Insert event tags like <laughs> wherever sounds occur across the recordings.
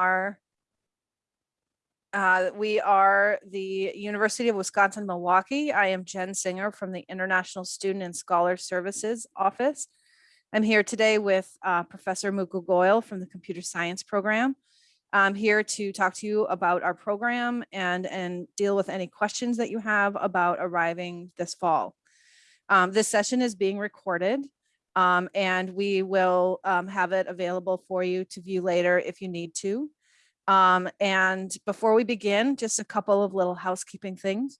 are uh, we are the University of Wisconsin Milwaukee. I am Jen Singer from the International Student and Scholar Services Office. I'm here today with uh, Professor Mukul Goyal from the Computer Science Program. I'm here to talk to you about our program and, and deal with any questions that you have about arriving this fall. Um, this session is being recorded um, and we will um, have it available for you to view later if you need to. Um, and before we begin, just a couple of little housekeeping things.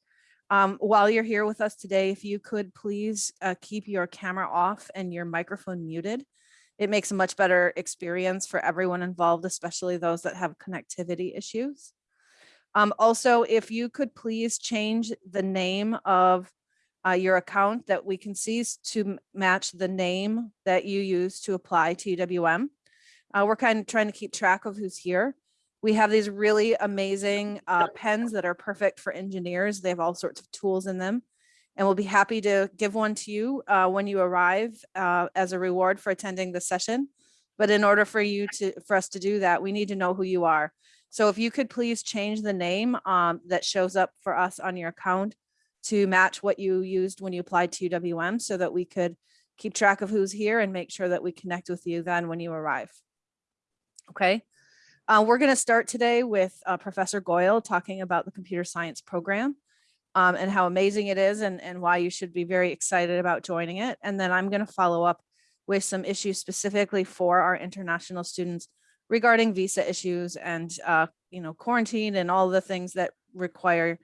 Um, while you're here with us today, if you could please uh, keep your camera off and your microphone muted. It makes a much better experience for everyone involved, especially those that have connectivity issues. Um, also, if you could please change the name of uh, your account that we can see to match the name that you use to apply to UWM. Uh, we're kind of trying to keep track of who's here. We have these really amazing uh, pens that are perfect for engineers. They have all sorts of tools in them. And we'll be happy to give one to you uh, when you arrive uh, as a reward for attending the session. But in order for you to, for us to do that, we need to know who you are. So if you could please change the name um, that shows up for us on your account to match what you used when you applied to UWM so that we could keep track of who's here and make sure that we connect with you then when you arrive. Okay. Uh, we're going to start today with uh, Professor Goyal talking about the computer science program um, and how amazing it is and, and why you should be very excited about joining it. And then I'm going to follow up with some issues specifically for our international students regarding visa issues and, uh, you know, quarantine and all the things that require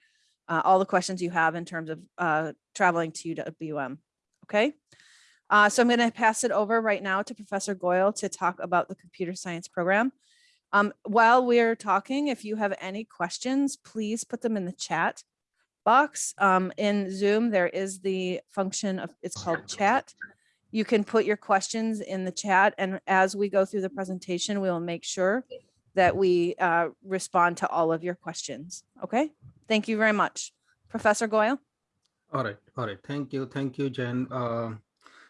uh, all the questions you have in terms of uh, traveling to UWM. Okay. Uh, so I'm going to pass it over right now to Professor Goyal to talk about the computer science program. Um, while we're talking, if you have any questions, please put them in the chat box. Um, in Zoom, there is the function of, it's called chat. You can put your questions in the chat and as we go through the presentation, we will make sure that we uh, respond to all of your questions. Okay, thank you very much. Professor Goyal. All right, all right, thank you, thank you, Jen. Uh,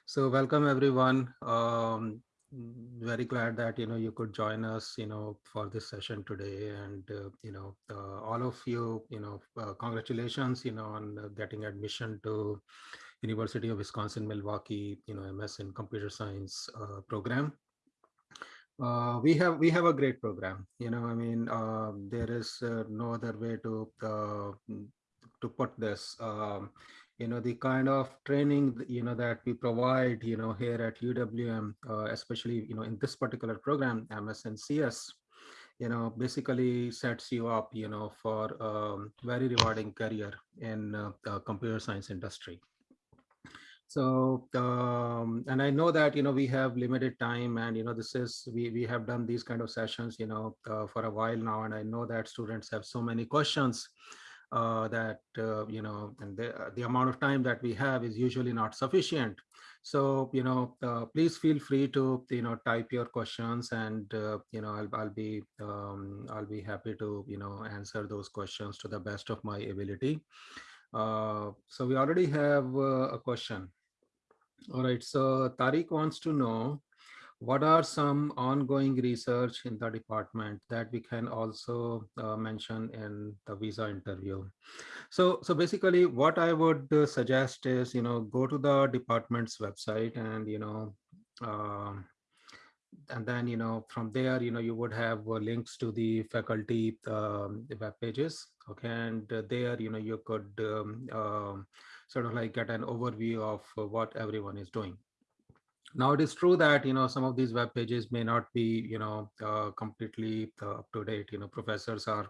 so welcome everyone. Um, very glad that you know you could join us you know for this session today and uh, you know uh, all of you you know uh, congratulations you know on getting admission to University of Wisconsin Milwaukee you know MS in computer science uh, program uh, we have we have a great program you know I mean there is no other way to to put this. Um, you know the kind of training you know that we provide you know here at uwm uh, especially you know in this particular program msncs you know basically sets you up you know for um, very rewarding career in uh, the computer science industry so um, and i know that you know we have limited time and you know this is we we have done these kind of sessions you know uh, for a while now and i know that students have so many questions uh, that uh, you know and the, uh, the amount of time that we have is usually not sufficient. So you know uh, please feel free to you know type your questions and uh, you know I'll, I'll be um, I'll be happy to you know answer those questions to the best of my ability uh, so we already have a question. All right so Tariq wants to know what are some ongoing research in the department that we can also uh, mention in the visa interview? So so basically what i would uh, suggest is you know go to the department's website and you know uh, and then you know from there you know you would have uh, links to the faculty um, web pages okay and uh, there you know you could um, um, sort of like get an overview of uh, what everyone is doing now it is true that you know some of these web pages may not be you know uh, completely uh, up to date. You know professors are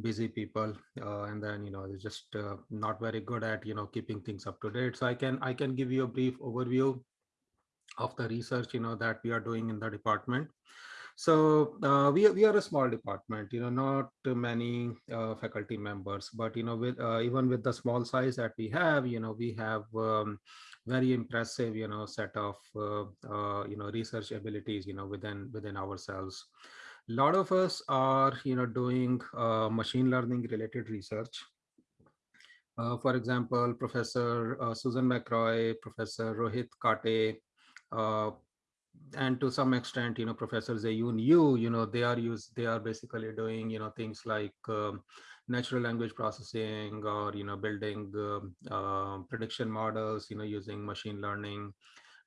busy people uh, and then you know they're just uh, not very good at you know keeping things up to date. So I can I can give you a brief overview of the research you know that we are doing in the department. So uh, we, we are a small department, you know, not many uh, faculty members, but, you know, with uh, even with the small size that we have, you know, we have um, very impressive, you know, set of, uh, uh, you know, research abilities, you know, within within ourselves. A lot of us are, you know, doing uh, machine learning related research. for example, Professor Susan McRoy, Professor Rohit Kate, and to some extent, you know, Professor Zeyun Yu, you know, they are used, they are basically doing, you know, things like um, natural language processing or, you know, building um, uh, prediction models, you know, using machine learning.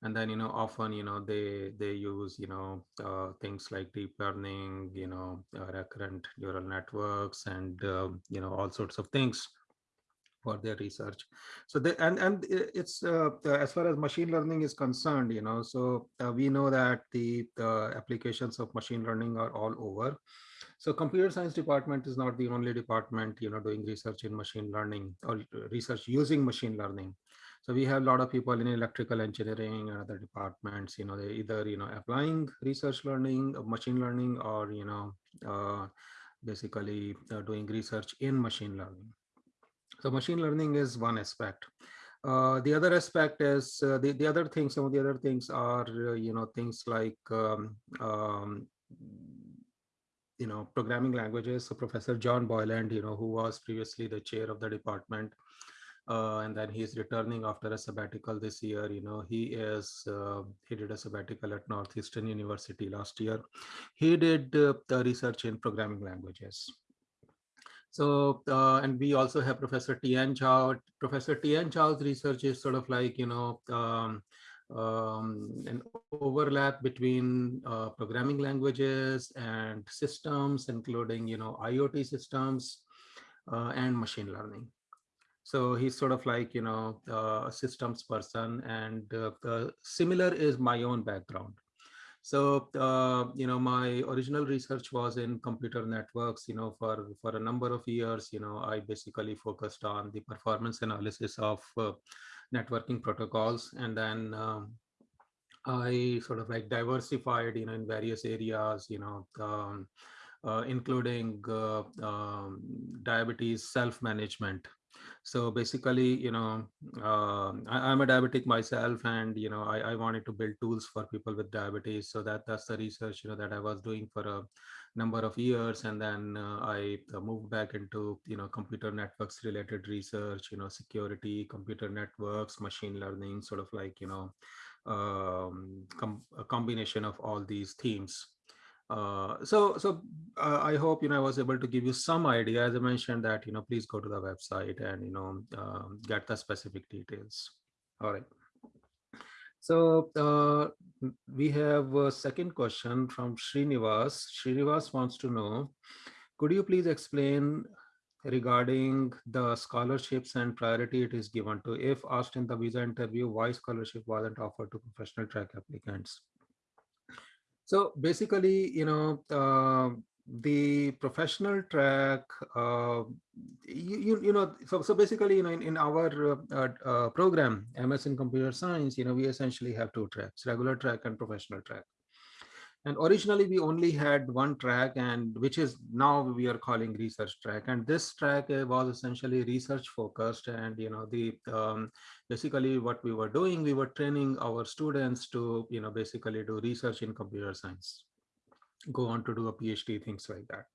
And then, you know, often, you know, they they use, you know, uh, things like deep learning, you know, uh, recurrent neural networks and, you know, all sorts of things for their research. So they and and it's uh, as far as machine learning is concerned you know so uh, we know that the, the applications of machine learning are all over. So computer science department is not the only department you know doing research in machine learning or research using machine learning. So we have a lot of people in electrical engineering and other departments you know they either you know applying research learning machine learning or you know uh, basically uh, doing research in machine learning so machine learning is one aspect. Uh, the other aspect is uh, the, the other things, some of the other things are, uh, you know, things like, um, um, you know, programming languages. So Professor John Boyland, you know, who was previously the chair of the department, uh, and then he's returning after a sabbatical this year. You know, he is, uh, he did a sabbatical at Northeastern University last year. He did uh, the research in programming languages. So, uh, and we also have Professor Tian Zhao. Professor Tian Zhao's research is sort of like, you know, um, um, an overlap between uh, programming languages and systems, including, you know, IoT systems uh, and machine learning. So he's sort of like, you know, uh, a systems person and uh, similar is my own background. So, uh, you know, my original research was in computer networks, you know, for, for a number of years, you know, I basically focused on the performance analysis of uh, networking protocols. And then um, I sort of like diversified, you know, in various areas, you know, um, uh, including uh, um, diabetes self-management so basically you know uh, I, am a diabetic myself and you know I, I wanted to build tools for people with diabetes. So that that's the research you know that i was doing for a number of years. And then uh, i uh, moved back into you know computer networks related research you know security computer networks machine learning sort of like you know um, com a combination of all these themes uh, so so uh, I hope you know I was able to give you some idea. As I mentioned that you know please go to the website and you know um, get the specific details. All right. So uh, we have a second question from Srinivas. Srinivas wants to know, could you please explain regarding the scholarships and priority it is given to if asked in the visa interview why scholarship wasn't offered to professional track applicants so basically, you know, uh, the professional track, uh, you, you, you, know, so, so basically, you know, in, in our uh, uh program, MS in computer science, you know, we essentially have two tracks, regular track and professional track. And originally we only had one track and which is now we are calling research track. And this track uh, was essentially research focused and, you know, the um, basically what we were doing, we were training our students to, you know, basically do research in computer science, go on to do a PhD, things like that.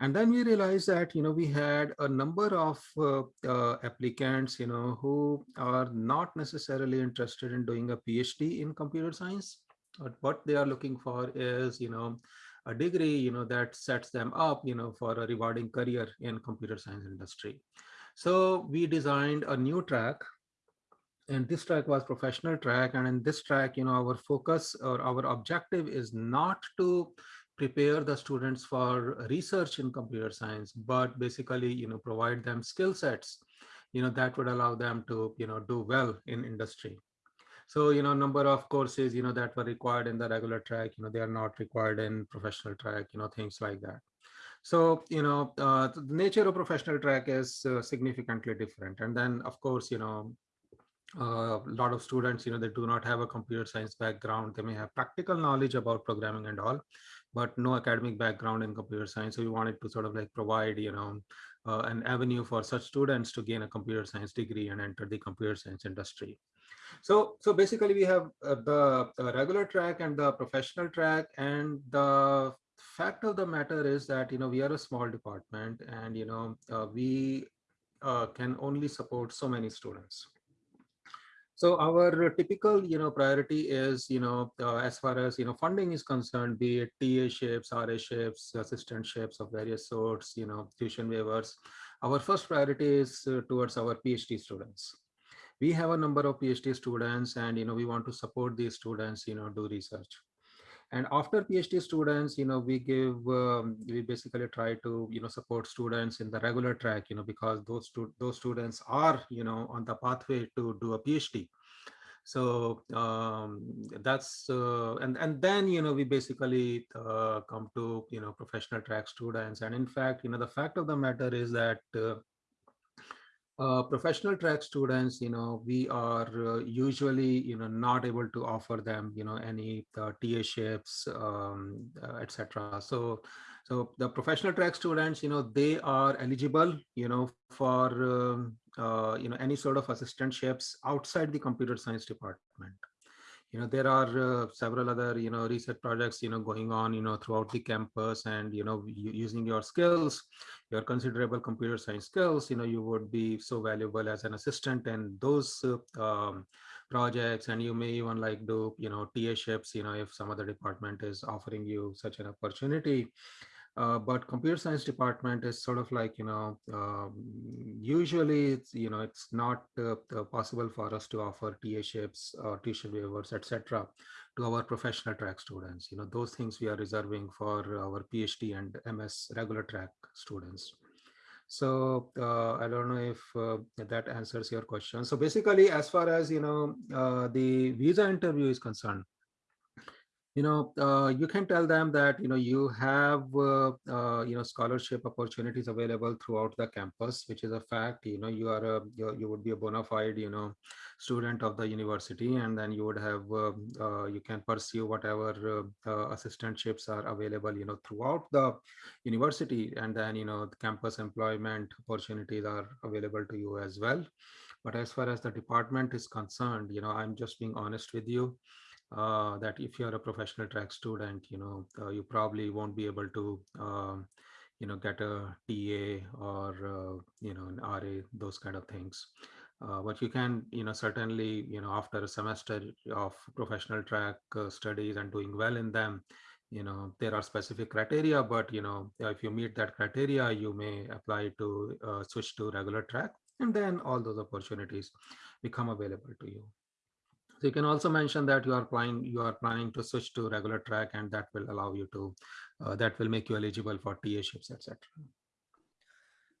And then we realized that, you know, we had a number of uh, uh, applicants, you know, who are not necessarily interested in doing a PhD in computer science, but what they are looking for is, you know, a degree, you know, that sets them up, you know, for a rewarding career in computer science industry. So we designed a new track and this track was professional track. And in this track, you know, our focus or our objective is not to prepare the students for research in computer science, but basically, you know, provide them skill sets, you know, that would allow them to, you know, do well in industry. So, you know, number of courses, you know, that were required in the regular track, you know, they are not required in professional track, you know, things like that. So, you know, uh, the nature of professional track is uh, significantly different. And then, of course, you know, uh, a lot of students, you know, they do not have a computer science background. They may have practical knowledge about programming and all, but no academic background in computer science. So we wanted to sort of like provide, you know, uh, an avenue for such students to gain a computer science degree and enter the computer science industry. So, so basically we have uh, the, the regular track and the professional track and the fact of the matter is that, you know, we are a small department and, you know, uh, we uh, can only support so many students. So our typical, you know, priority is, you know, uh, as far as, you know, funding is concerned, be it TA ships, RA ships, assistant ships of various sorts, you know, tuition waivers. Our first priority is uh, towards our PhD students. We have a number of PhD students and, you know, we want to support these students, you know, do research. And after PhD students, you know, we give, um, we basically try to, you know, support students in the regular track, you know, because those, stu those students are, you know, on the pathway to do a PhD. So um, that's, uh, and, and then, you know, we basically uh, come to, you know, professional track students. And in fact, you know, the fact of the matter is that uh, uh, professional track students, you know, we are uh, usually, you know, not able to offer them, you know, any uh, TA um, uh, etc. So, so the professional track students, you know, they are eligible, you know, for, um, uh, you know, any sort of assistantships outside the computer science department you know there are uh, several other you know research projects you know going on you know throughout the campus and you know using your skills your considerable computer science skills you know you would be so valuable as an assistant and those uh, um, projects. And you may even like do you know TA ships you know if some other department is offering you such an opportunity uh, but computer science department is sort of like, you know, um, usually it's, you know, it's not uh, uh, possible for us to offer TA ships or tuition waivers, etc. to our professional track students. You know, those things we are reserving for our PhD and MS regular track students. So uh, I don't know if uh, that answers your question. So basically, as far as, you know, uh, the visa interview is concerned, you know, uh, you can tell them that, you know, you have, uh, uh, you know, scholarship opportunities available throughout the campus, which is a fact, you know, you are a, you, would be a bona fide, you know, student of the university, and then you would have, uh, uh, you can pursue whatever uh, assistantships are available, you know, throughout the university, and then, you know, the campus employment opportunities are available to you as well. But as far as the department is concerned, you know, I'm just being honest with you uh, that if you're a professional track student, you know, uh, you probably won't be able to, um, you know, get a TA or, uh, you know, an RA, those kind of things. Uh, but you can, you know, certainly, you know, after a semester of professional track uh, studies and doing well in them, you know, there are specific criteria, but, you know, if you meet that criteria, you may apply to uh, switch to regular track and then all those opportunities become available to you. So you can also mention that you are planning you are planning to switch to regular track, and that will allow you to uh, that will make you eligible for TA ships, etc.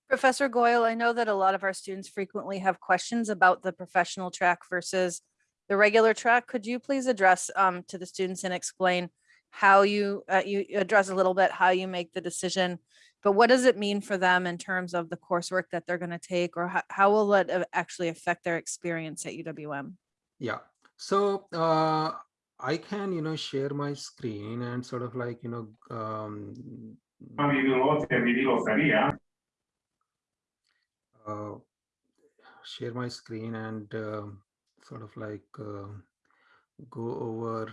Professor Goyal, I know that a lot of our students frequently have questions about the professional track versus the regular track. Could you please address um, to the students and explain how you uh, you address a little bit how you make the decision, but what does it mean for them in terms of the coursework that they're going to take, or how, how will it uh, actually affect their experience at UWM? Yeah, so uh, I can, you know, share my screen and sort of like, you know, um, uh, share my screen and uh, sort of like uh, go over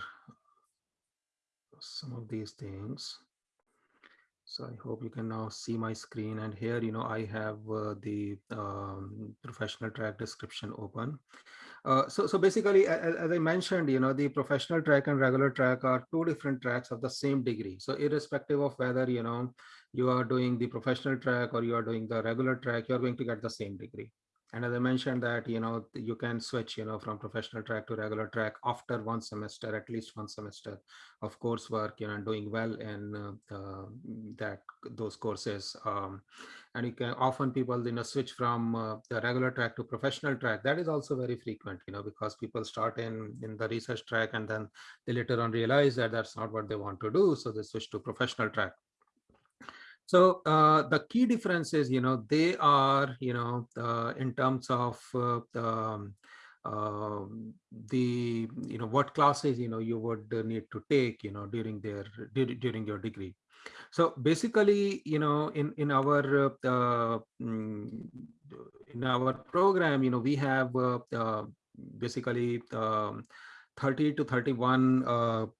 some of these things. So I hope you can now see my screen and here, you know, I have uh, the um, professional track description open. Uh, so, so basically, as, as, I mentioned, you know, the professional track and regular track are two different tracks of the same degree. So irrespective of whether, you know, you are doing the professional track or you are doing the regular track, you're going to get the same degree. And as I mentioned that, you know, you can switch, you know, from professional track to regular track after one semester, at least one semester of coursework, you know, doing well in uh, that those courses. Um, and you can often people, you know, switch from uh, the regular track to professional track. That is also very frequent, you know, because people start in, in the research track and then they later on realize that that's not what they want to do. So they switch to professional track. So uh, the key difference is, you know, they are, you know, uh, in terms of uh, um, um, the, you know, what classes, you know, you would need to take, you know, during their during your degree. So basically, you know, in in our uh, mm, in our program, you know, we have uh, uh, basically um, 30 to 31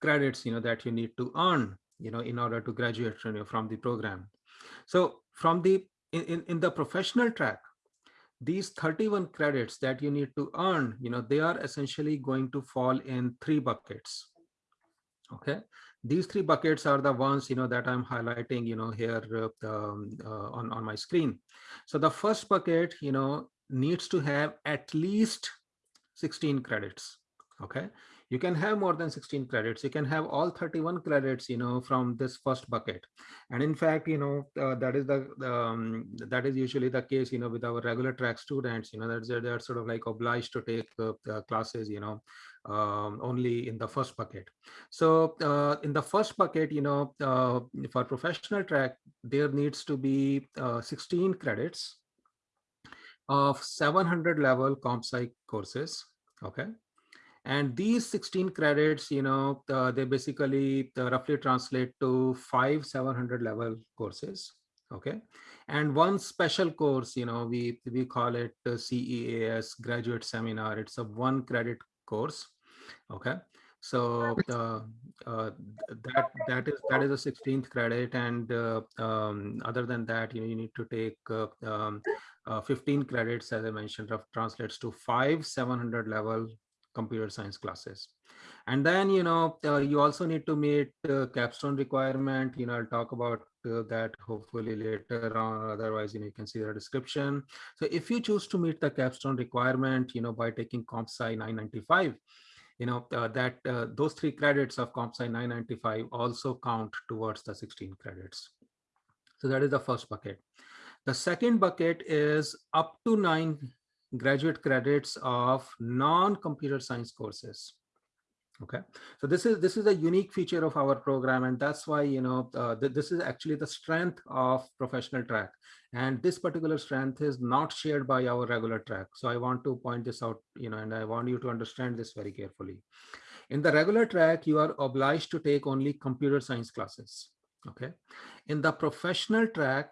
credits, you know, that you need to earn you know, in order to graduate from the program. So from the in, in the professional track, these 31 credits that you need to earn, you know, they are essentially going to fall in three buckets. Okay, these three buckets are the ones, you know, that I'm highlighting, you know, here uh, um, uh, on, on my screen. So the first bucket, you know, needs to have at least 16 credits. Okay, you can have more than 16 credits. You can have all 31 credits you know from this first bucket. And in fact you know uh, that is the um, that is usually the case you know with our regular track students you know that's they're, they're sort of like obliged to take uh, classes you know um, only in the first bucket. So uh, in the first bucket you know uh, for professional track there needs to be uh, 16 credits of 700 level comp sci courses okay and these 16 credits, you know, uh, they basically roughly translate to five 700 level courses. Okay. And one special course, you know, we, we call it CEAS graduate seminar. It's a one credit course. Okay. So uh, uh, that that is that is a 16th credit, and uh, um, other than that, you know, you need to take uh, um, uh, 15 credits, as I mentioned, translates to five 700 level computer science classes. And then, you know, uh, you also need to meet uh, capstone requirement. You know, I'll talk about uh, that hopefully later on. Otherwise, you know, you can see the description. So if you choose to meet the capstone requirement, you know, by taking CompSci 995, you know, uh, that uh, those three credits of CompSci 995 also count towards the 16 credits. So that is the first bucket. The second bucket is up to nine graduate credits of non-computer science courses. Okay so this is this is a unique feature of our program and that's why you know uh, th this is actually the strength of professional track. And this particular strength is not shared by our regular track. So i want to point this out you know and i want you to understand this very carefully. In the regular track you are obliged to take only computer science classes. Okay in the professional track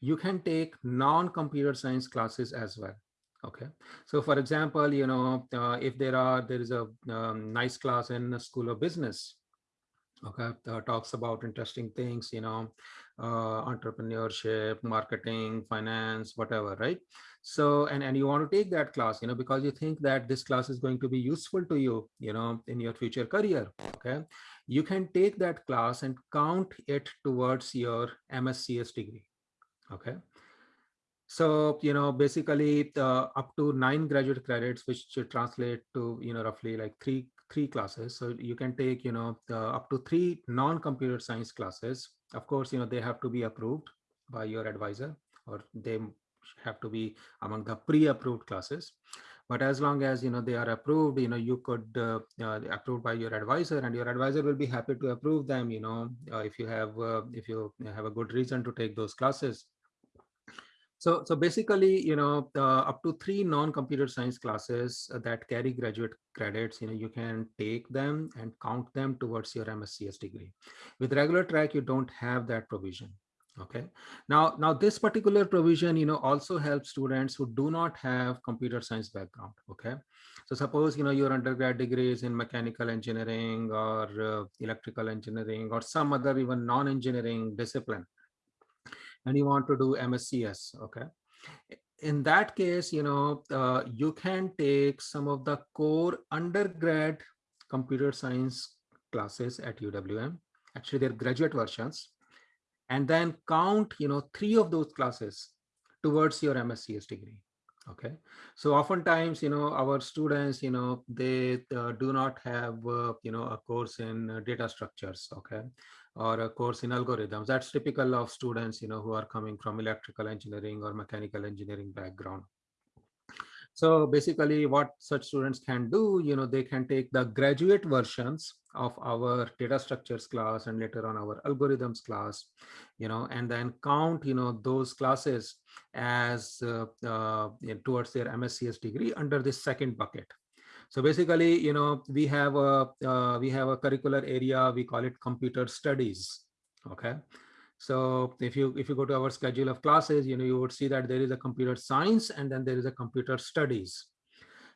you can take non-computer science classes as well okay. So for example you know uh, if there are there is a um, nice class in the school of business okay uh, talks about interesting things you know uh, entrepreneurship marketing finance whatever right? So and and you want to take that class you know because you think that this class is going to be useful to you you know in your future career okay? You can take that class and count it towards your mscs degree okay so, you know, basically uh, up to nine graduate credits, which should translate to, you know, roughly like three three classes. So you can take, you know, uh, up to three non-computer science classes. Of course, you know, they have to be approved by your advisor or they have to be among the pre-approved classes. But as long as, you know, they are approved, you know, you could uh, uh, approved by your advisor and your advisor will be happy to approve them, you know, uh, if you have, uh, if you have a good reason to take those classes. So, so basically, you know, uh, up to three non-computer science classes that carry graduate credits, you know, you can take them and count them towards your MSCS degree. With regular track, you don't have that provision. Okay. Now, now this particular provision, you know, also helps students who do not have computer science background. Okay. So suppose, you know, your undergrad degree is in mechanical engineering or uh, electrical engineering or some other even non-engineering discipline and you want to do MSCS, okay? In that case, you know, uh, you can take some of the core undergrad computer science classes at UWM, actually they're graduate versions, and then count, you know, three of those classes towards your MSCS degree okay so oftentimes you know our students you know they uh, do not have uh, you know a course in uh, data structures okay or a course in algorithms. That's typical of students, you know, who are coming from electrical engineering or mechanical engineering background. So basically what such students can do, you know, they can take the graduate versions of our data structures class and later on our algorithms class, you know, and then count, you know, those classes as uh, uh, towards their MSCS degree under this second bucket. So basically, you know, we have a uh, we have a curricular area. We call it computer studies. Okay. So if you if you go to our schedule of classes, you know, you would see that there is a computer science and then there is a computer studies.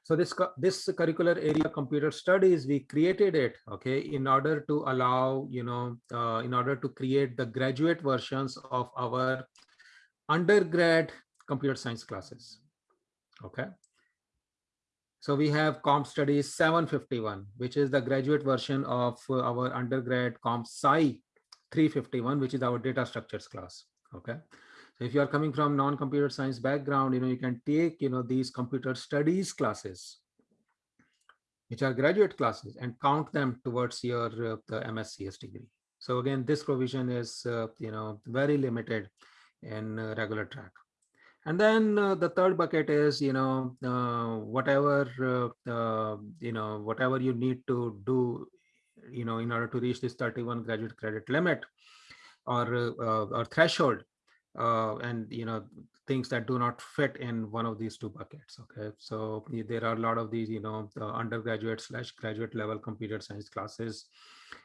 So this this curricular area computer studies, we created it, okay, in order to allow, you know, uh, in order to create the graduate versions of our undergrad computer science classes Okay. So we have Comp Studies 751, which is the graduate version of uh, our undergrad Comp Sci 351, which is our data structures class. Okay. So if you are coming from non-computer science background, you know, you can take, you know, these computer studies classes, which are graduate classes and count them towards your uh, the MSCS degree. So again, this provision is, uh, you know, very limited in uh, regular track. And then uh, the third bucket is, you know, uh, whatever, uh, uh, you know, whatever you need to do, you know, in order to reach this 31 graduate credit limit or, uh, or threshold, uh, and, you know, things that do not fit in one of these two buckets. Okay, so there are a lot of these, you know, undergraduate slash graduate level computer science classes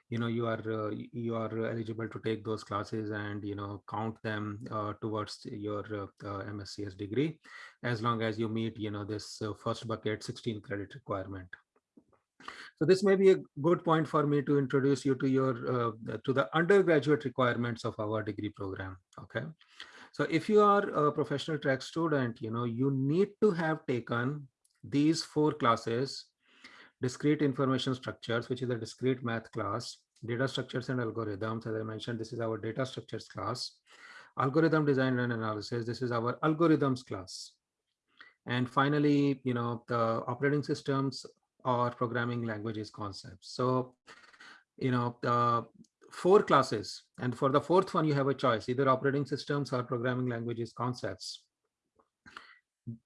you know you are uh, you are eligible to take those classes and you know count them uh, towards your uh, mscs degree as long as you meet you know this uh, first bucket 16 credit requirement. So this may be a good point for me to introduce you to your uh, to the undergraduate requirements of our degree program okay? So if you are a professional track student you know you need to have taken these four classes discrete information structures, which is a discrete math class, data structures and algorithms. As I mentioned, this is our data structures class. Algorithm design and analysis, this is our algorithms class. And finally, you know, the operating systems or programming languages concepts. So, you know, the four classes, and for the fourth one, you have a choice, either operating systems or programming languages concepts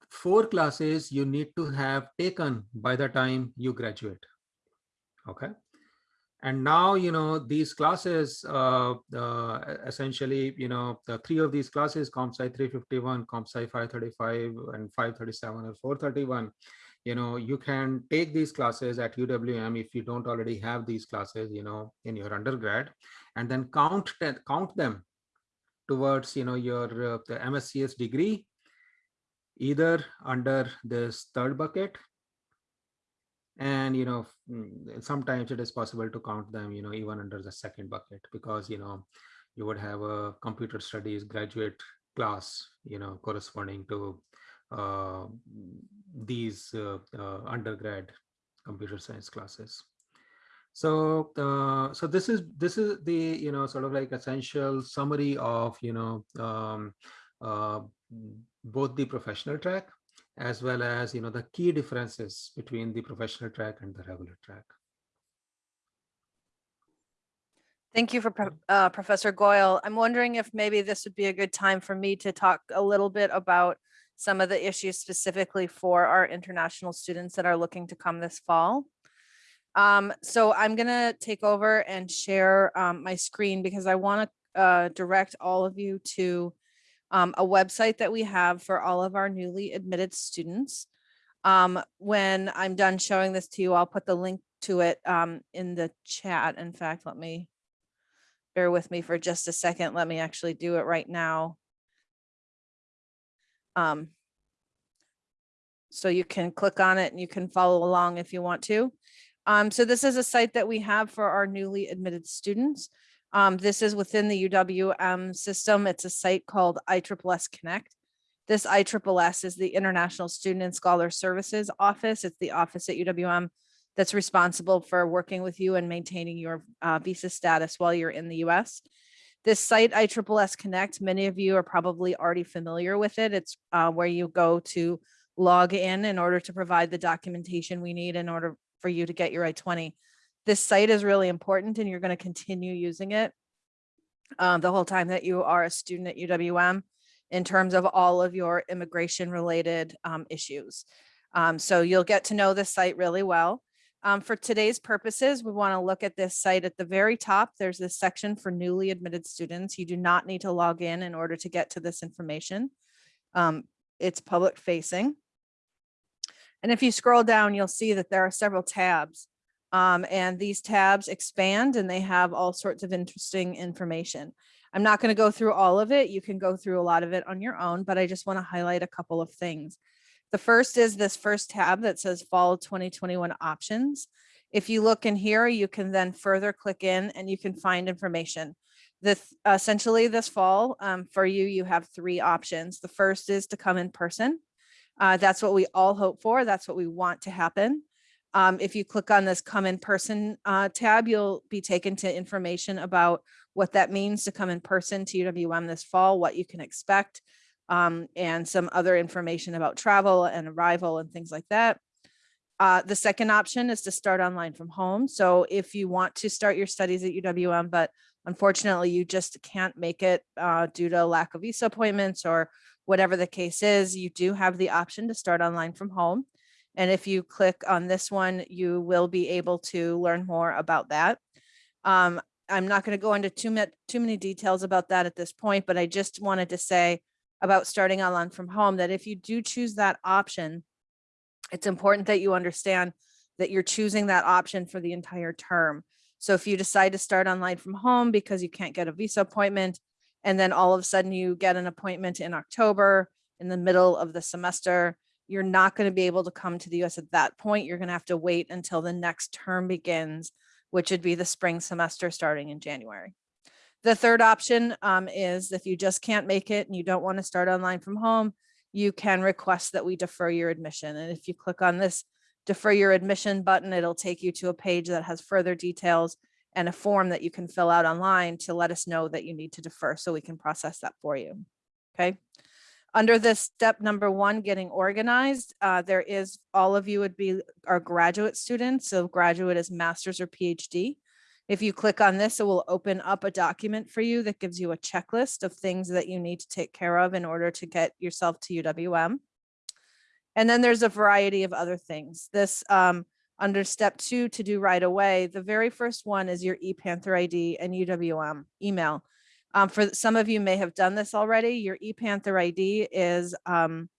four classes you need to have taken by the time you graduate. Okay? And now you know these classes uh, uh, essentially you know the three of these classes CompSci 351 CompSci 535 and 537 or 431 you know you can take these classes at uwm if you don't already have these classes you know in your undergrad and then count count them towards you know your uh, the mscs degree either under this third bucket. And you know mm, sometimes it is possible to count them you know even under the second bucket because you know you would have a computer studies graduate class you know corresponding to uh, these uh, uh, undergrad computer science classes. So uh, so this is this is the you know sort of like essential summary of you know um, uh, both the professional track as well as you know the key differences between the professional track and the regular track. Thank you for uh, Professor Goyal. I'm wondering if maybe this would be a good time for me to talk a little bit about some of the issues specifically for our international students that are looking to come this fall. Um, so I'm going to take over and share um, my screen because I want to uh, direct all of you to um, a website that we have for all of our newly admitted students. Um, when I'm done showing this to you, I'll put the link to it um, in the chat. In fact, let me bear with me for just a second. Let me actually do it right now. Um, so you can click on it and you can follow along if you want to. Um, so this is a site that we have for our newly admitted students. Um, this is within the UWM system. It's a site called ISSS Connect. This ISSS is the International Student and Scholar Services Office. It's the office at UWM that's responsible for working with you and maintaining your uh, visa status while you're in the US. This site, ISSS Connect, many of you are probably already familiar with it. It's uh, where you go to log in in order to provide the documentation we need in order for you to get your I-20 this site is really important and you're going to continue using it um, the whole time that you are a student at UWM in terms of all of your immigration related um, issues. Um, so you'll get to know this site really well. Um, for today's purposes, we want to look at this site at the very top. There's this section for newly admitted students. You do not need to log in in order to get to this information. Um, it's public facing. And if you scroll down, you'll see that there are several tabs. Um, and these tabs expand and they have all sorts of interesting information. I'm not going to go through all of it. You can go through a lot of it on your own, but I just want to highlight a couple of things. The first is this first tab that says fall 2021 options. If you look in here, you can then further click in and you can find information. This essentially this fall um, for you, you have three options. The first is to come in person. Uh, that's what we all hope for. That's what we want to happen. Um, if you click on this come in person uh, tab, you'll be taken to information about what that means to come in person to UWM this fall, what you can expect, um, and some other information about travel and arrival and things like that. Uh, the second option is to start online from home. So if you want to start your studies at UWM, but unfortunately you just can't make it uh, due to lack of visa appointments or whatever the case is, you do have the option to start online from home. And if you click on this one, you will be able to learn more about that. Um, I'm not going to go into too, too many details about that at this point, but I just wanted to say about starting online from home that if you do choose that option, it's important that you understand that you're choosing that option for the entire term. So if you decide to start online from home because you can't get a visa appointment, and then all of a sudden you get an appointment in October in the middle of the semester, you're not going to be able to come to the US at that point. You're going to have to wait until the next term begins, which would be the spring semester starting in January. The third option um, is if you just can't make it and you don't want to start online from home, you can request that we defer your admission. And if you click on this defer your admission button, it'll take you to a page that has further details and a form that you can fill out online to let us know that you need to defer so we can process that for you. Okay. Under this step number one, getting organized, uh, there is all of you would be our graduate students. So graduate is master's or PhD. If you click on this, it will open up a document for you that gives you a checklist of things that you need to take care of in order to get yourself to UWM. And then there's a variety of other things. This um, under step two to do right away, the very first one is your ePanther ID and UWM email. Um, for some of you may have done this already. Your ePanther ID is um,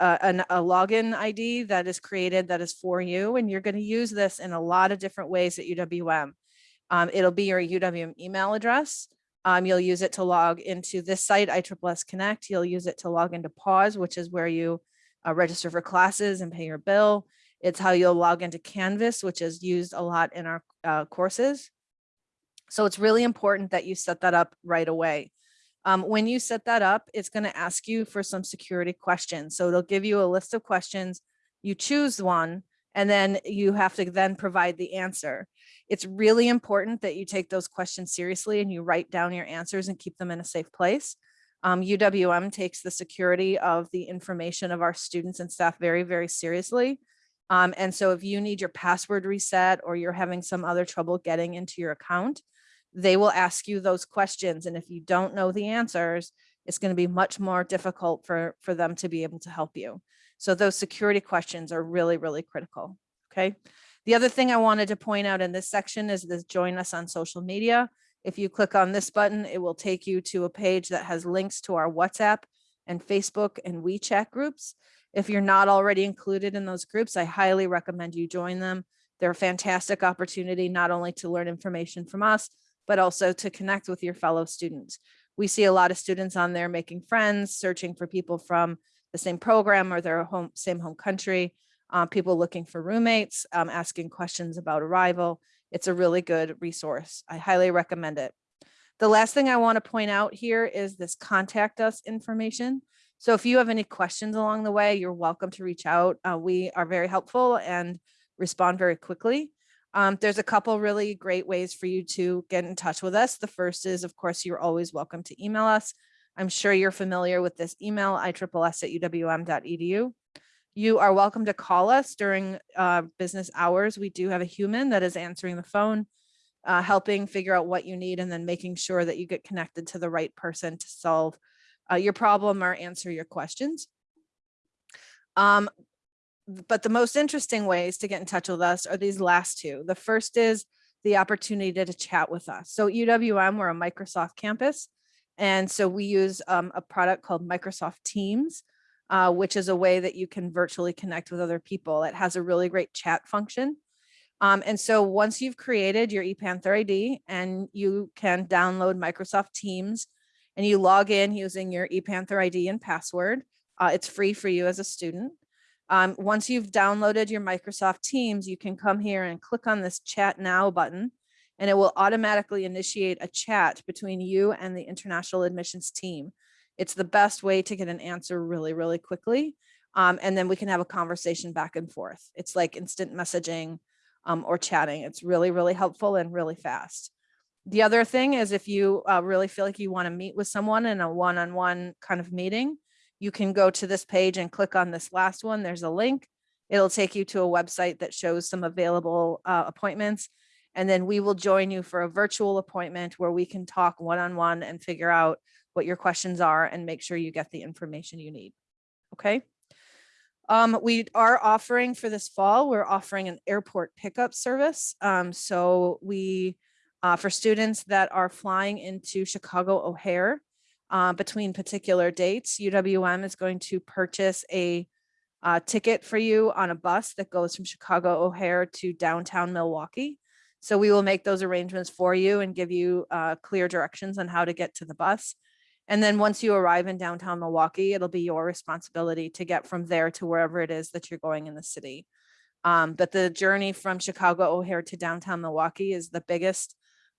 a, an, a login ID that is created that is for you, and you're going to use this in a lot of different ways at UWM. Um, it'll be your UWM email address. Um, you'll use it to log into this site, ISSS Connect. You'll use it to log into PAWS, which is where you uh, register for classes and pay your bill. It's how you'll log into Canvas, which is used a lot in our uh, courses. So it's really important that you set that up right away. Um, when you set that up, it's going to ask you for some security questions. So it'll give you a list of questions. You choose one, and then you have to then provide the answer. It's really important that you take those questions seriously and you write down your answers and keep them in a safe place. Um, UWM takes the security of the information of our students and staff very, very seriously. Um, and so if you need your password reset or you're having some other trouble getting into your account, they will ask you those questions. And if you don't know the answers, it's going to be much more difficult for, for them to be able to help you. So those security questions are really, really critical. Okay. The other thing I wanted to point out in this section is this join us on social media. If you click on this button, it will take you to a page that has links to our WhatsApp and Facebook and WeChat groups. If you're not already included in those groups, I highly recommend you join them. They're a fantastic opportunity, not only to learn information from us, but also to connect with your fellow students. We see a lot of students on there making friends, searching for people from the same program or their home, same home country, uh, people looking for roommates, um, asking questions about arrival. It's a really good resource. I highly recommend it. The last thing I want to point out here is this contact us information. So if you have any questions along the way, you're welcome to reach out. Uh, we are very helpful and respond very quickly. Um, there's a couple really great ways for you to get in touch with us. The first is, of course, you're always welcome to email us. I'm sure you're familiar with this email, ISSS at uwm.edu. You are welcome to call us during uh, business hours. We do have a human that is answering the phone, uh, helping figure out what you need and then making sure that you get connected to the right person to solve uh, your problem or answer your questions. Um, but the most interesting ways to get in touch with us are these last two. The first is the opportunity to, chat with us. So UWM, we're a Microsoft campus. And so we use um, a product called Microsoft Teams uh, which is a way that you can virtually connect with other people. It has a really great chat function. Um, and so once you've created your ePanther ID and you can download Microsoft Teams and you log in using your ePanther ID and password, uh, it's free for you as a student. Um, once you've downloaded your Microsoft Teams, you can come here and click on this chat now button and it will automatically initiate a chat between you and the international admissions team. It's the best way to get an answer really, really quickly. Um, and then we can have a conversation back and forth. It's like instant messaging um, or chatting. It's really, really helpful and really fast. The other thing is if you uh, really feel like you want to meet with someone in a one-on-one kind of meeting, you can go to this page and click on this last one. There's a link. It'll take you to a website that shows some available uh, appointments. And then we will join you for a virtual appointment where we can talk one-on-one and figure out what your questions are and make sure you get the information you need. Okay. Um, we are offering for this fall, we're offering an airport pickup service. Um, so we, uh, for students that are flying into Chicago O'Hare uh, between particular dates, UWM is going to purchase a uh, ticket for you on a bus that goes from Chicago O'Hare to downtown Milwaukee. So we will make those arrangements for you and give you uh, clear directions on how to get to the bus. And then once you arrive in downtown Milwaukee, it'll be your responsibility to get from there to wherever it is that you're going in the city. Um, but the journey from Chicago O'Hare to downtown Milwaukee is the biggest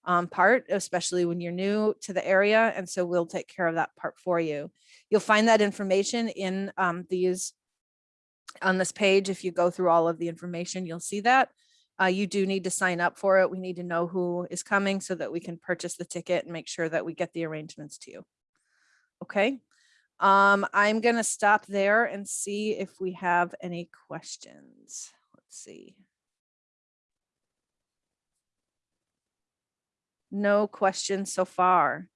um, part, especially when you're new to the area. And so we'll take care of that part for you. You'll find that information in um, these on this page. If you go through all of the information, you'll see that. Uh, you do need to sign up for it. We need to know who is coming so that we can purchase the ticket and make sure that we get the arrangements to you. Okay, um, I'm gonna stop there and see if we have any questions. Let's see. No questions so far.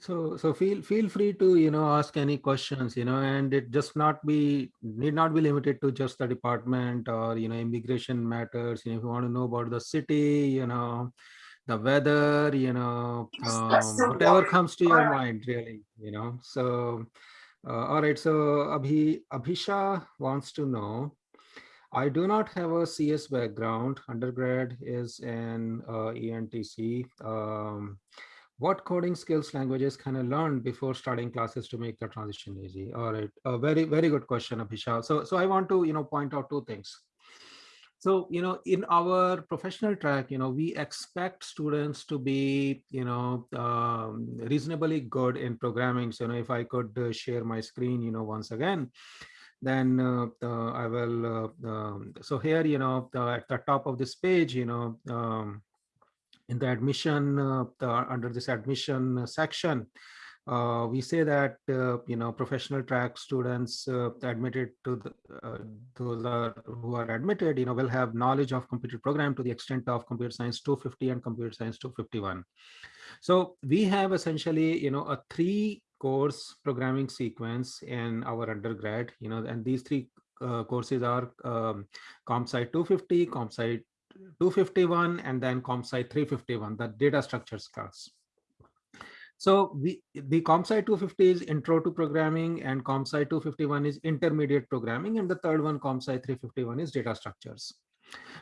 So, so feel feel free to you know ask any questions you know, and it just not be need not be limited to just the department or you know immigration matters. You know, if you want to know about the city, you know, the weather, you know, um, whatever comes to your mind, really, you know. So, uh, all right. So, Abhi Abhisha wants to know. I do not have a CS background. Undergrad is in uh, ENTC. Um, what coding skills languages can I learn before starting classes to make the transition easy? All right, a very, very good question, Abhishek. So, so I want to, you know, point out two things. So, you know, in our professional track, you know, we expect students to be, you know, um, reasonably good in programming. So, you know, if I could uh, share my screen, you know, once again, then uh, I will. Uh, um, so here, you know, at the top of this page, you know, um, in the admission, uh, the, under this admission section, uh, we say that uh, you know professional track students uh, admitted to the those are who are admitted you know will have knowledge of computer program to the extent of computer science 250 and computer science 251 so we have essentially you know a three course programming sequence in our undergrad you know and these three uh, courses are um, ComSci 250 ComSci 251 and then ComSci 351 the data structures class so we, the ComSci 250 is intro to programming and ComSci 251 is intermediate programming and the third one ComSci 351 is data structures.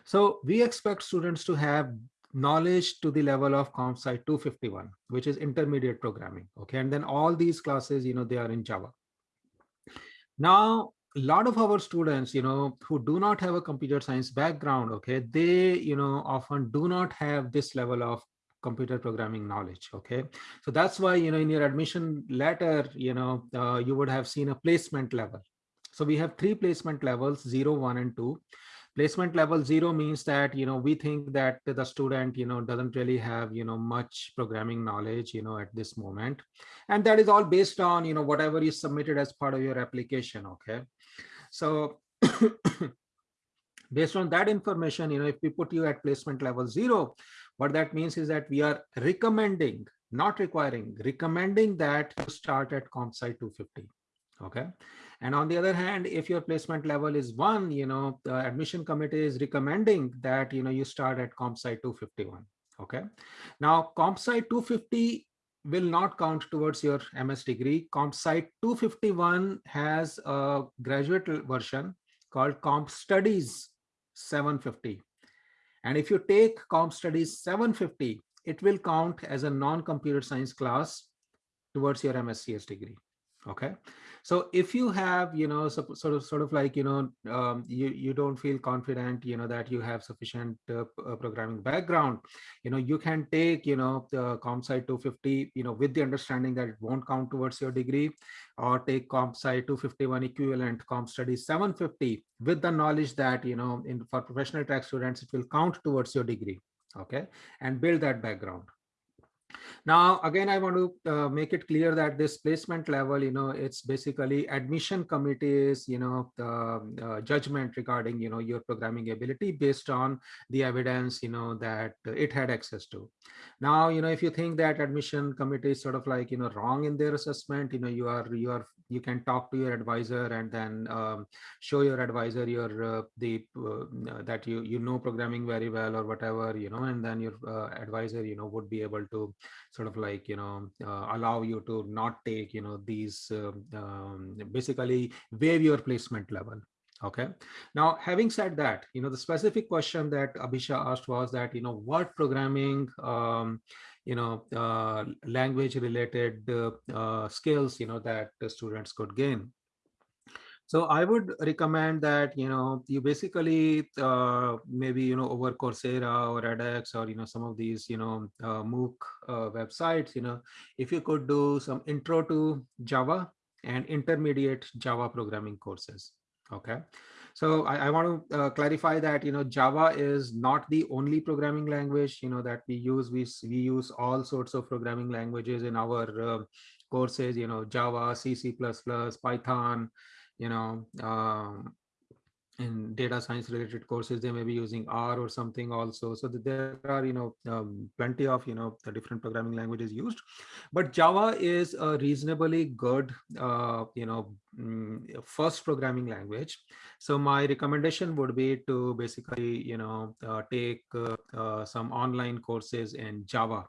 So we expect students to have knowledge to the level of ComSci 251, which is intermediate programming. Okay, and then all these classes, you know, they are in Java. Now, a lot of our students, you know, who do not have a computer science background, okay, they, you know, often do not have this level of computer programming knowledge okay so that's why you know in your admission letter you know uh, you would have seen a placement level so we have three placement levels zero one and two placement level zero means that you know we think that the student you know doesn't really have you know much programming knowledge you know at this moment and that is all based on you know whatever is submitted as part of your application okay so <coughs> based on that information you know if we put you at placement level zero what that means is that we are recommending, not requiring, recommending that you start at ComSci 250. Okay. And on the other hand, if your placement level is one, you know, the admission committee is recommending that, you know, you start at ComSci 251. Okay. Now, ComSci 250 will not count towards your MS degree. ComSci 251 has a graduate version called Comp Studies 750. And if you take Comp Studies 750, it will count as a non-computer science class towards your MSCS degree. Okay. So if you have you know so, sort of sort of like you know um, you you don't feel confident you know that you have sufficient uh, uh, programming background you know you can take you know the CompSci 250 you know with the understanding that it won't count towards your degree or take comp CompSci 251 equivalent comp study 750 with the knowledge that you know in for professional track students it will count towards your degree. Okay? And build that background now, again, I want to uh, make it clear that this placement level, you know, it's basically admission committees, you know, the uh, judgment regarding, you know, your programming ability based on the evidence, you know, that it had access to. Now, you know, if you think that admission committee is sort of like, you know, wrong in their assessment, you know, you are, you are, you can talk to your advisor and then um, show your advisor your, uh, the, uh, that you, you know, programming very well or whatever, you know, and then your uh, advisor, you know, would be able to sort of like you know uh, allow you to not take you know these um, um, basically waive your placement level okay? Now having said that you know the specific question that abhisha asked was that you know what programming um, you know uh, language related uh, uh, skills you know that the students could gain so I would recommend that, you know, you basically uh, maybe, you know, over Coursera or edX or, you know, some of these, you know, uh, MOOC uh, websites, you know, if you could do some intro to Java and intermediate Java programming courses. Okay. So I, I want to uh, clarify that, you know, Java is not the only programming language, you know, that we use. We, we use all sorts of programming languages in our uh, courses, you know, Java, C, C++, Python, you know, um, in data science related courses, they may be using R or something also. So there are, you know, um, plenty of, you know, the different programming languages used, but Java is a reasonably good, uh, you know, mm, first programming language. So my recommendation would be to basically, you know, uh, take uh, uh some online courses in Java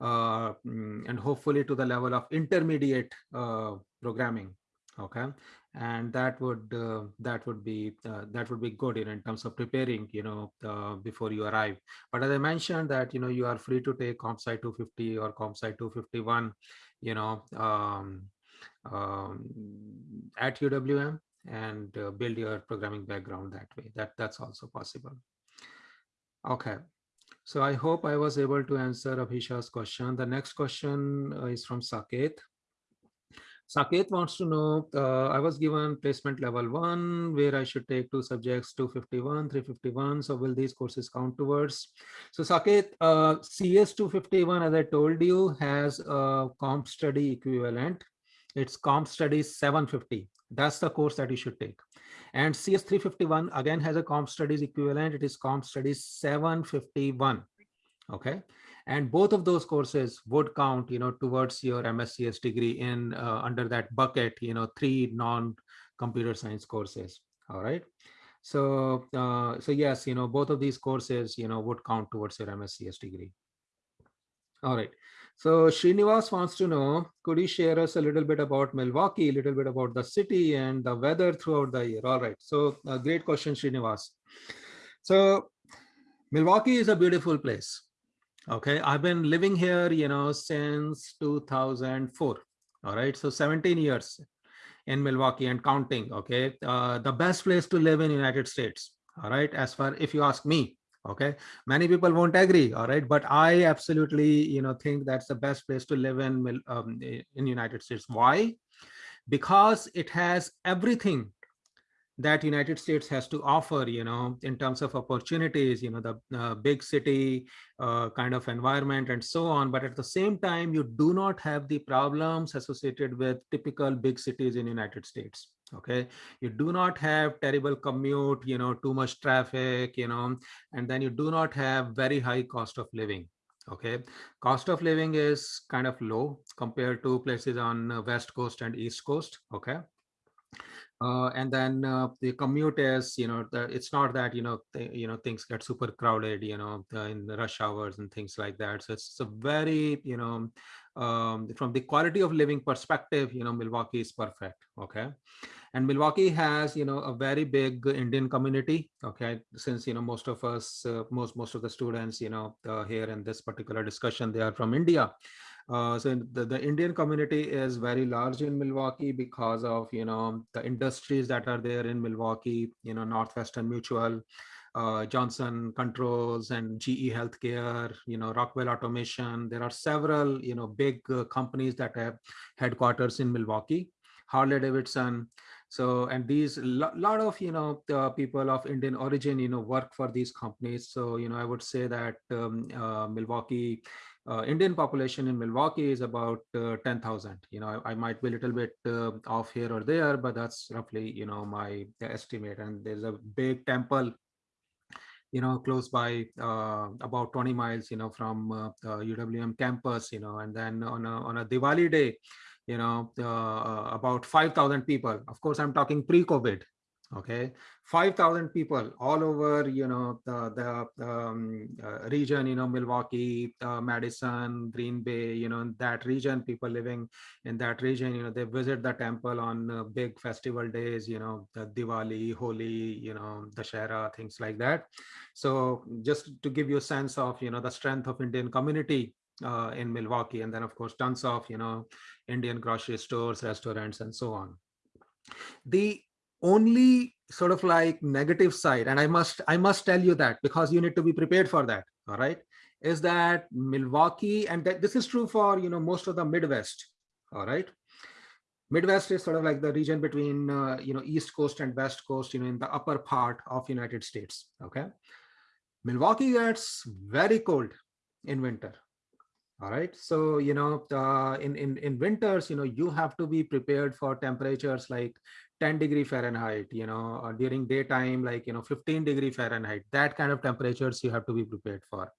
uh, mm, and hopefully to the level of intermediate uh, programming okay and that would uh, that would be uh, that would be good you know, in terms of preparing you know uh, before you arrive. But as i mentioned that you know you are free to take compsci 250 or compsci 251 you know um, um, at uwm and uh, build your programming background that way. That that's also possible. Okay. So i hope i was able to answer abhisha's question. The next question uh, is from saket Saket wants to know, uh, I was given placement level one, where I should take two subjects, 251, 351. So will these courses count towards? So Saket, uh, CS 251, as I told you, has a comp study equivalent. It's comp study 750. That's the course that you should take. And CS 351 again has a comp studies equivalent. It is comp studies 751. Okay and both of those courses would count you know towards your mscs degree in uh, under that bucket you know three non computer science courses all right so uh, so yes you know both of these courses you know would count towards your mscs degree all right so Srinivas wants to know, could you share us a little bit about Milwaukee, a little bit about the city and the weather throughout the year? All right. So a great question, Srinivas. So Milwaukee is a beautiful place. Okay, I've been living here, you know, since 2004. All right, so 17 years in Milwaukee and counting. Okay, uh, the best place to live in United States. All right, as far if you ask me, okay, many people won't agree. All right, but I absolutely, you know, think that's the best place to live in um, in United States. Why? Because it has everything that United States has to offer, you know, in terms of opportunities, you know, the uh, big city uh, kind of environment and so on. But at the same time, you do not have the problems associated with typical big cities in United States. Okay, you do not have terrible commute, you know, too much traffic, you know, and then you do not have very high cost of living okay cost of living is kind of low compared to places on west coast and east coast okay uh, and then uh, the commute is you know the, it's not that you know you know things get super crowded you know in the rush hours and things like that. So it's a very you know um, from the quality of living perspective you know milwaukee is perfect okay? And milwaukee has you know a very big indian community okay? Since you know most of us uh, most most of the students you know uh, here in this particular discussion they are from india Uh, so the, the Indian community is very large in Milwaukee because of, you know, the industries that are there in Milwaukee, you know, Northwestern Mutual, uh, Johnson Controls and GE Healthcare, you know, Rockwell Automation. There are several, you know, big uh, companies that have headquarters in Milwaukee, Harley Davidson. So, and these lo lot of, you know, the people of Indian origin, you know, work for these companies. So, you know, I would say that um, uh, Milwaukee, uh, Indian population in Milwaukee is about uh, 10,000. You know, I, I, might be a little bit uh, off here or there, but that's roughly, you know, my estimate. And there's a big temple you know, close by uh, about 20 miles, you know, from uh, UWM campus, you know, and then on a, on a Diwali day, you know, uh, about 5,000 people. Of course, I'm talking pre-COVID, okay? 5000 people all over you know the the um, uh, region you know milwaukee uh, madison green bay you know that region people living in that region you know they visit the temple on uh, big festival days you know the diwali holi you know Dussehra things like that. So just to give you a sense of you know the strength of indian community uh, in milwaukee and then of course tons of you know indian grocery stores restaurants and so on. The only sort of like negative side and i must i must tell you that because you need to be prepared for that all right is that milwaukee and that this is true for you know most of the midwest all right? Midwest is sort of like the region between uh, you know east coast and west coast you know in the upper part of united states okay? Milwaukee gets very cold in winter all right so you know uh, in in in winters you know you have to be prepared for temperatures like 10 degree Fahrenheit, you know, uh, during daytime, like, you know, 15 degree Fahrenheit, that kind of temperatures you have to be prepared for.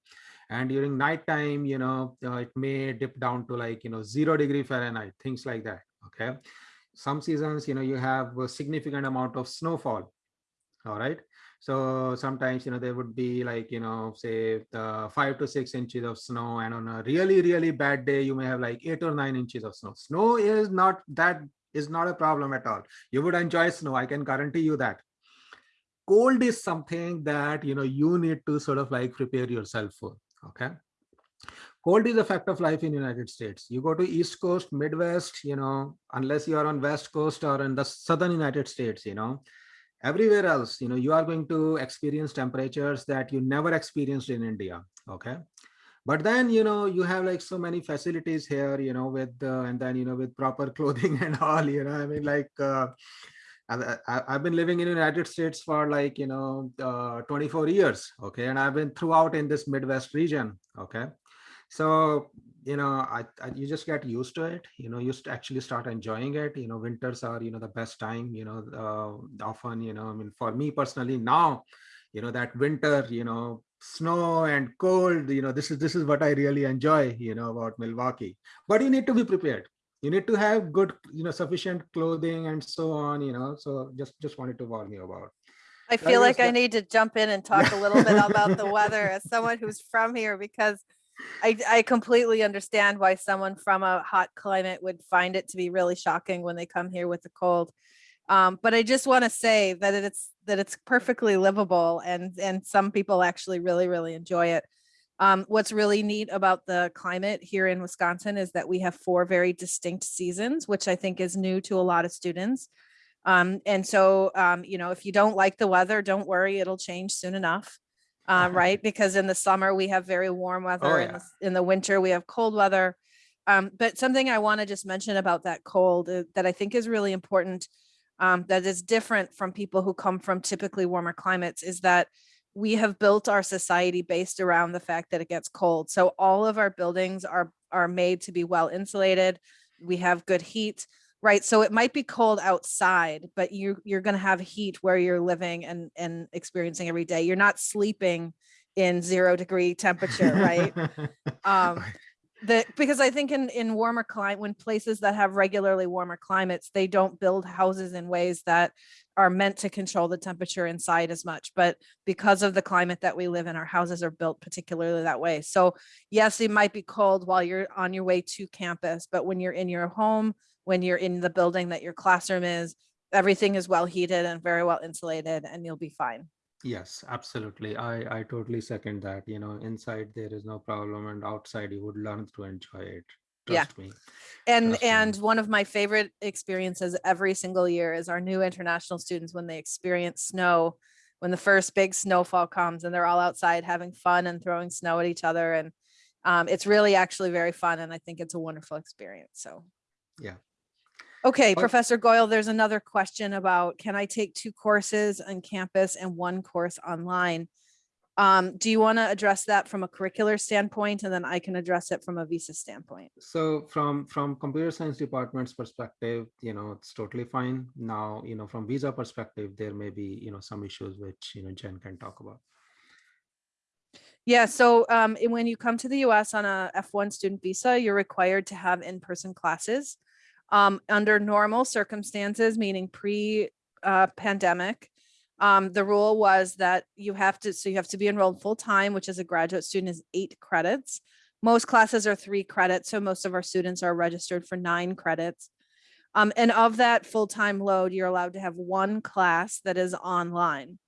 And during nighttime, you know, uh, it may dip down to like, you know, zero degree Fahrenheit, things like that. Okay. Some seasons, you know, you have a significant amount of snowfall. All right. So sometimes, you know, there would be like, you know, say uh, five to six inches of snow. And on a really, really bad day, you may have like eight or nine inches of snow. Snow is not that is not a problem at all. You would enjoy snow. I can guarantee you that. Cold is something that, you know, you need to sort of like prepare yourself for. Okay. Cold is a fact of life in United States. You go to East Coast, Midwest, you know, unless you are on West Coast or in the Southern United States, you know, everywhere else, you know, you are going to experience temperatures that you never experienced in India. Okay but then you know you have like so many facilities here you know with uh, and then you know with proper <laughs> clothing and all you know i mean like uh, I, have been living in the United States for like, you know, uh, 24 years. Okay. And I've been throughout in this Midwest region. Okay. So, you know, I, I, you just get used to it, you know, you actually start enjoying it. You know, winters are, you know, the best time, you know, uh, often, you know, I mean, for me personally now, you know, that winter, you know, snow and cold you know this is this is what i really enjoy you know about milwaukee but you need to be prepared you need to have good you know sufficient clothing and so on you know so just just wanted to warn you about i feel like i need to jump in and talk a little bit about the weather as someone who's from here because I, I completely understand why someone from a hot climate would find it to be really shocking when they come here with the cold um, but I just want to say that it's that it's perfectly livable and and some people actually really, really enjoy it. Um, what's really neat about the climate here in Wisconsin is that we have four very distinct seasons, which I think is new to a lot of students. Um, and so, um, you know, if you don't like the weather, don't worry, it'll change soon enough. Uh, <laughs> right? Because in the summer we have very warm weather, Oh, in, the, in the winter we have cold weather. Um, but something I want to just mention about that cold uh, that I think is really important um, that is different from people who come from typically warmer climates is that we have built our society based around the fact that it gets cold. So all of our buildings are are made to be well insulated. We have good heat, right? So it might be cold outside, but you you're going to have heat where you're living and and experiencing every day. You're not sleeping in zero degree temperature, right? <laughs> um, the because I think in in warmer climate when places that have regularly warmer climates they don't build houses in ways that are meant to control the temperature inside as much but because of the climate that we live in our houses are built particularly that way so yes it might be cold while you're on your way to campus but when you're in your home when you're in the building that your classroom is everything is well heated and very well insulated and you'll be fine Yes, absolutely. I, I totally second that. You know, inside there is no problem and outside you would learn to enjoy it. Yeah. Me. And, Trust me. and one of my favorite experiences every single year is our new international students when they experience snow. When the first big snowfall comes and they're all outside having fun and throwing snow at each other and um, it's really actually very fun and I think it's a wonderful experience. So. Yeah. Okay, But- Professor Goyal, there's another question about, can I take two courses on campus and one course online? Um, do you want to address that from a curricular standpoint and then I can address it from a visa standpoint? So from from computer science department's perspective, you know, it's totally fine. Now, you know, from visa perspective, there may be, you know, some issues which, you know, Jen can talk about. Yeah, so um, when you come to the US on a F1 student visa, you're required to have in-person classes. Um, under normal circumstances, meaning pre uh, pandemic, um, the rule was that you have to, so you have to be enrolled full time, which as a graduate student is eight credits. Most classes are three credits, so most of our students are registered for nine credits. Um, and of that full-time load, you're allowed to have one class that is online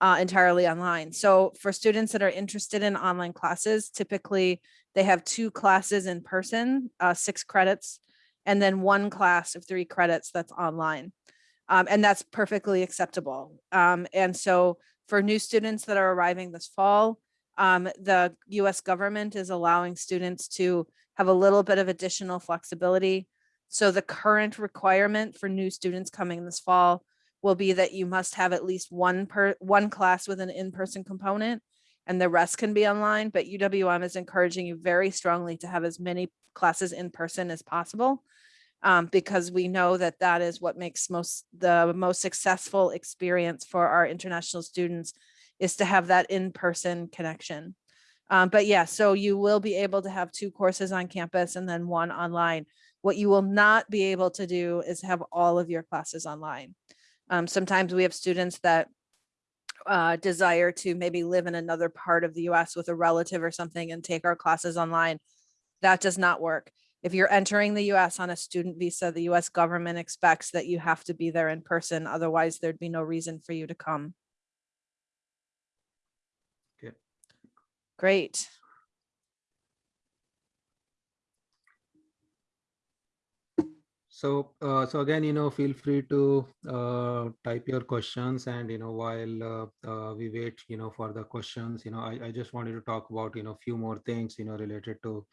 uh, entirely online. So for students that are interested in online classes, typically they have two classes in person, uh, six credits, and then one class of three credits that's online. Um, and that's perfectly acceptable. Um, and so for new students that are arriving this fall, um, the US government is allowing students to have a little bit of additional flexibility. So the current requirement for new students coming this fall will be that you must have at least one per one class with an in-person component and the rest can be online, but UWM is encouraging you very strongly to have as many classes in person as possible. Um, because we know that that is what makes most the most successful experience for our international students is to have that in-person connection. Um, but yeah, so you will be able to have two courses on campus and then one online. What you will not be able to do is have all of your classes online. Um, sometimes we have students that uh, desire to maybe live in another part of the US with a relative or something and take our classes online. That does not work. If you're entering the US on a student visa, the US government expects that you have to be there in person. Otherwise, there'd be no reason for you to come. Okay. Great. So, uh, so again, you know, feel free to uh, type your questions and, you know, while uh, uh, we wait, you know, for the questions, you know, I, I just wanted to talk about, you know, a few more things, you know, related to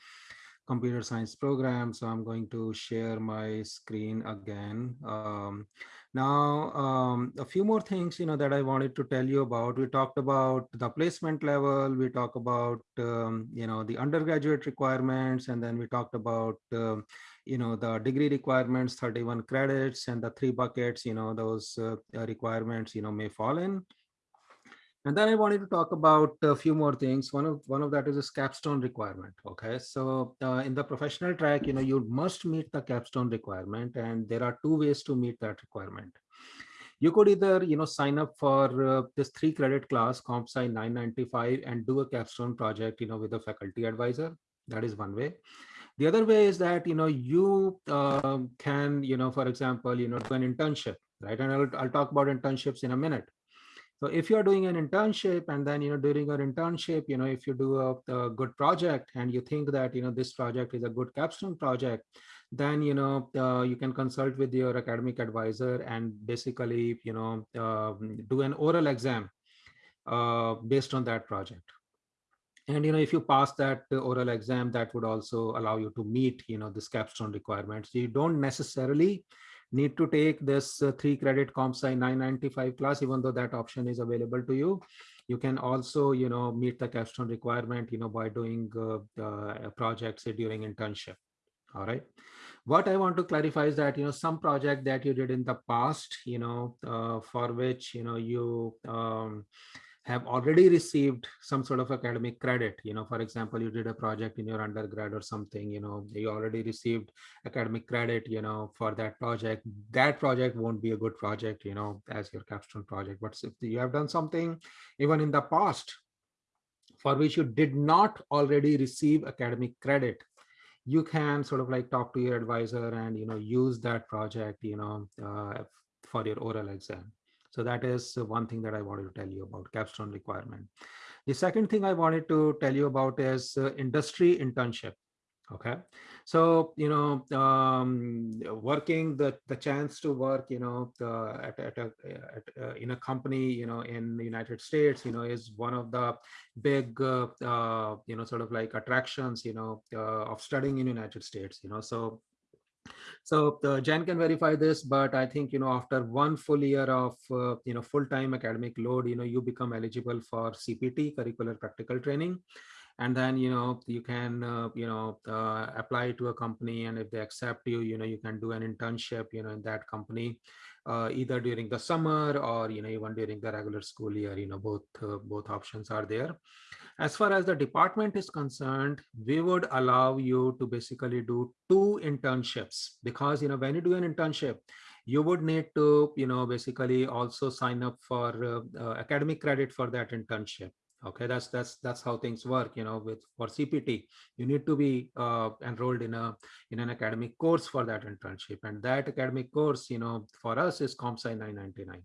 computer science program. So I'm going to share my screen again. Um, now, um, a few more things, you know, that I wanted to tell you about. We talked about the placement level. We talked about, um, you know, the undergraduate requirements, and then we talked about, um, you know, the degree requirements, 31 credits, and the three buckets, you know, those uh, requirements, you know, may fall in. And then I wanted to talk about a few more things. One of one of that is a capstone requirement. Okay, so uh, in the professional track, you know, you must meet the capstone requirement, and there are two ways to meet that requirement. You could either, you know, sign up for uh, this three credit class, CompSci 995, and do a capstone project, you know, with a faculty advisor. That is one way. The other way is that, you know, you um, can, you know, for example, you know, do an internship, right? And I'll, I'll talk about internships in a minute. So if you're doing an internship and then, you know, during your internship, you know, if you do a, a, good project and you think that, you know, this project is a good capstone project, then, you know, uh, you can consult with your academic advisor and basically, you know, uh, do an oral exam uh, based on that project. And, you know, if you pass that oral exam, that would also allow you to meet, you know, this capstone requirements. You don't necessarily need to take this uh, three credit CompSci 995 class, even though that option is available to you. You can also, you know, meet the capstone requirement, you know, by doing uh, uh, projects during internship. All right. What I want to clarify is that, you know, some project that you did in the past, you know, uh, for which, you know, you um, have already received some sort of academic credit. You know for example you did a project in your undergrad or something you know you already received academic credit you know for that project. That project won't be a good project you know as your capstone project. But if you have done something even in the past for which you did not already receive academic credit you can sort of like talk to your advisor and you know use that project you know uh, for your oral exam so that is one thing that I wanted to tell you about capstone requirement. The second thing I wanted to tell you about is uh, industry internship. okay so you know um, working the the chance to work you know uh, at, at, a, at uh, in a company you know in the united states you know is one of the big uh, uh you know sort of like attractions you know uh, of studying in united states you know so so uh, Jen can verify this, but I think, you know, after one full year of, uh, you know, full-time academic load, you know, you become eligible for CPT, curricular practical training. And then you know you can uh, you know uh, apply to a company and if they accept you you know you can do an internship you know in that company uh, either during the summer or you know even during the regular school year you know both uh, both options are there. As far as the department is concerned we would allow you to basically do two internships because you know when you do an internship you would need to you know basically also sign up for uh, uh, academic credit for that internship okay that's that's that's how things work you know with for cpt you need to be uh, enrolled in a in an academic course for that internship and that academic course you know for us is compsci 999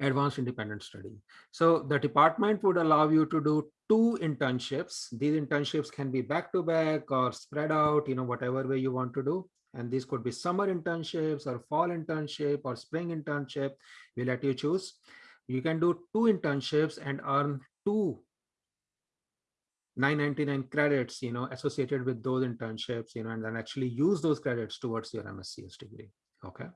advanced independent study. So the department would allow you to do two internships. These internships can be back to back or spread out you know whatever way you want to do and these could be summer internships or fall internship or spring internship. We let you choose you can do two internships and earn two 999 credits you know associated with those internships you know and then actually use those credits towards your mscs degree okay?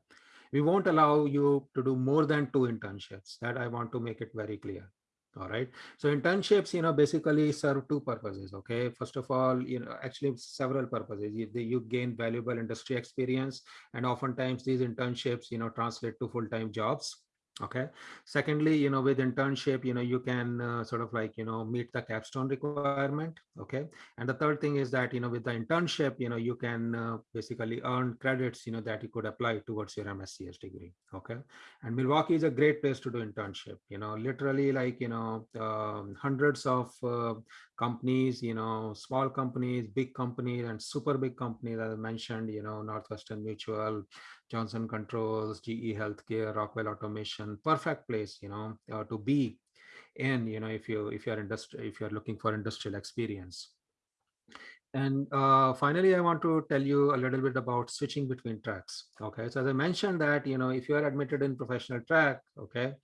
We won't allow you to do more than two internships. That i want to make it very clear all right? So internships you know basically serve two purposes okay? First of all you know actually several purposes. You, you gain valuable industry experience and oftentimes these internships you know translate to full-time jobs okay. Secondly you know with internship you know you can uh, sort of like you know meet the capstone requirement okay? And the third thing is that you know with the internship you know you can uh, basically earn credits you know that you could apply towards your mscs degree okay? And milwaukee is a great place to do internship you know literally like you know um, hundreds of uh, companies you know small companies big companies and super big companies as i mentioned you know northwestern mutual Johnson Controls, GE Healthcare, Rockwell Automation, perfect place, you know, uh, to be in, you know, if you if you're industry if you're looking for industrial experience. And uh, finally, I want to tell you a little bit about switching between tracks. Okay, so as I mentioned that, you know, if you are admitted in professional track, okay,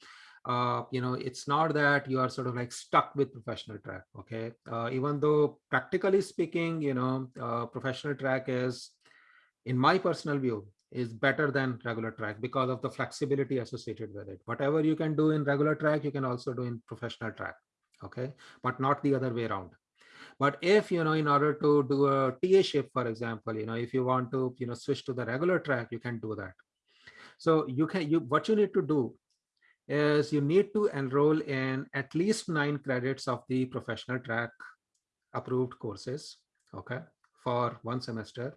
uh, you know, it's not that you are sort of like stuck with professional track. Okay, uh, even though practically speaking, you know, uh, professional track is, in my personal view, is better than regular track because of the flexibility associated with it. Whatever you can do in regular track, you can also do in professional track. Okay, but not the other way around. But if, you know, in order to do a TA shift, for example, you know, if you want to, you know, switch to the regular track, you can do that. So you can, you, what you need to do is you need to enroll in at least nine credits of the professional track approved courses. Okay for one semester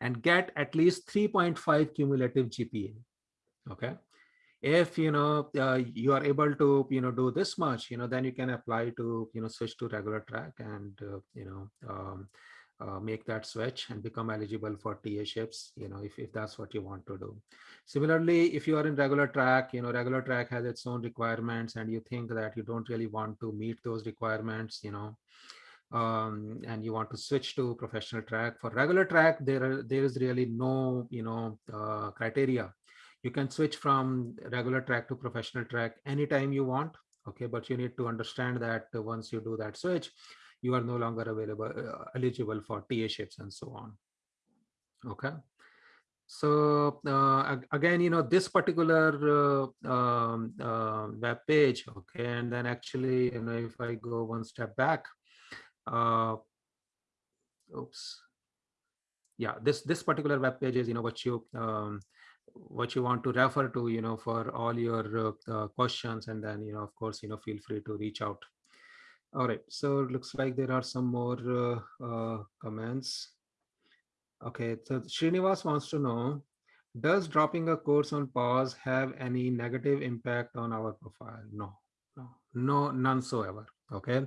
and get at least 3.5 cumulative GPA. Okay. If you know uh, you are able to you know do this much, you know then you can apply to you know switch to regular track and uh, you know um, uh, make that switch and become eligible for TA ships, you know, if, if that's what you want to do. Similarly, if you are in regular track, you know, regular track has its own requirements and you think that you don't really want to meet those requirements, you know, um, and you want to switch to professional track for regular track there are there is really no you know uh, criteria you can switch from regular track to professional track anytime you want okay but you need to understand that once you do that switch you are no longer available uh, eligible for ta ships and so on. Okay? So uh, again you know this particular uh, um, uh, web page okay and then actually you know if i go one step back uh, oops. Yeah this this particular web page is you know what you um, what you want to refer to you know for all your uh, questions and then you know of course you know feel free to reach out all right so it looks like there are some more uh, uh comments. Okay so Srinivas wants to know does dropping a course on PAWS have any negative impact on our profile? No no no none so ever okay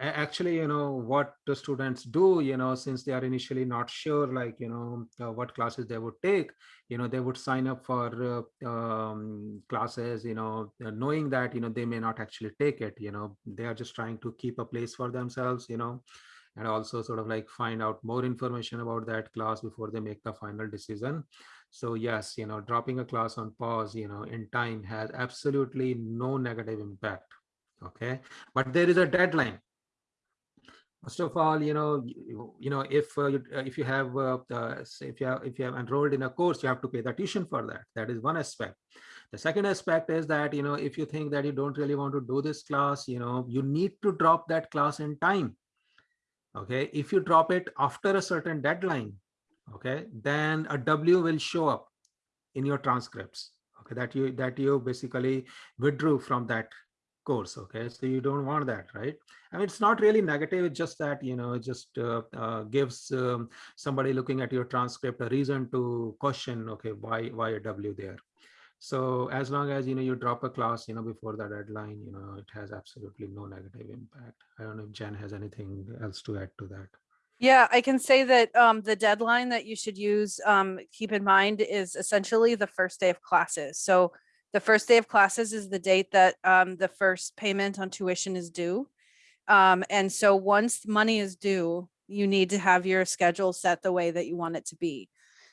actually you know what the students do you know since they are initially not sure like you know uh, what classes they would take you know they would sign up for uh, um, classes you know uh, knowing that you know they may not actually take it you know they are just trying to keep a place for themselves you know and also sort of like find out more information about that class before they make the final decision. So yes, you know, dropping a class on PAWS, you know, in time has absolutely no negative impact. Okay, but there is a deadline First of all, you know, you, you know, if uh, you, uh, if you have uh, uh, if you have if you have enrolled in a course, you have to pay the tuition for that. That is one aspect. The second aspect is that you know if you think that you don't really want to do this class, you know, you need to drop that class in time. Okay, if you drop it after a certain deadline, okay, then a W will show up in your transcripts. Okay, that you that you basically withdrew from that course okay? So you don't want that right? I mean it's not really negative it's just that you know it just uh, uh, gives um, somebody looking at your transcript a reason to question okay why why a w there? So as long as you know you drop a class you know before the deadline you know it has absolutely no negative impact. I don't know if jen has anything else to add to that. Yeah, I can say that um, the deadline that you should use, um, keep in mind is essentially the first day of classes. So the first day of classes is the date that um, the first payment on tuition is due. Um, and so once money is due, you need to have your schedule set the way that you want it to be.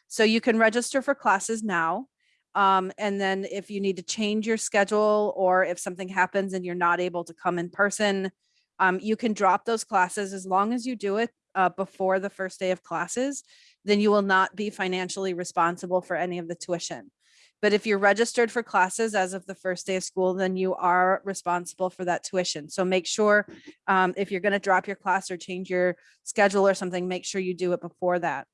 So you can register for classes now. Um, and then if you need to change your schedule or if something happens and you're not able to come in person, um, you can drop those classes as long as you do it uh, before the first day of classes, then you will not be financially responsible for any of the tuition. But if you're registered for classes as of the first day of school, then you are responsible for that tuition. So make sure um, if you're going to drop your class or change your schedule or something, make sure you do it before that.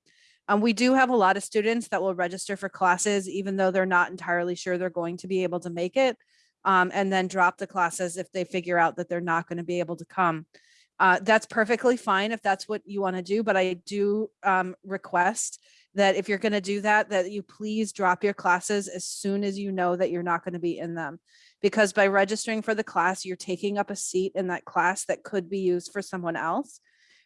Um, we do have a lot of students that will register for classes, even though they're not entirely sure they're going to be able to make it, um, and then drop the classes if they figure out that they're not going to be able to come. Uh, that's perfectly fine if that's what you want to do, but I do um, request that if you're going to do that, that you please drop your classes as soon as you know that you're not going to be in them. Because by registering for the class, you're taking up a seat in that class that could be used for someone else.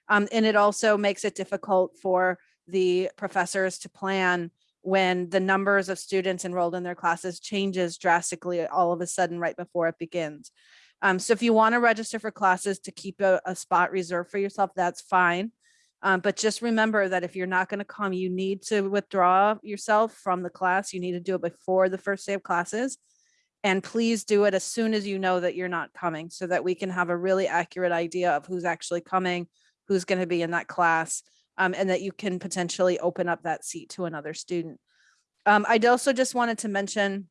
Um, and it also makes it difficult for the professors to plan when the numbers of students enrolled in their classes changes drastically all of a sudden right before it begins. Um, so if you want to register for classes to keep a, a spot reserved for yourself, that's fine. Um, but just remember that if you're not going to come, you need to withdraw yourself from the class. You need to do it before the first day of classes. And please do it as soon as you know that you're not coming so that we can have a really accurate idea of who's actually coming, who's going to be in that class, um, and that you can potentially open up that seat to another student. Um, I'd also just wanted to mention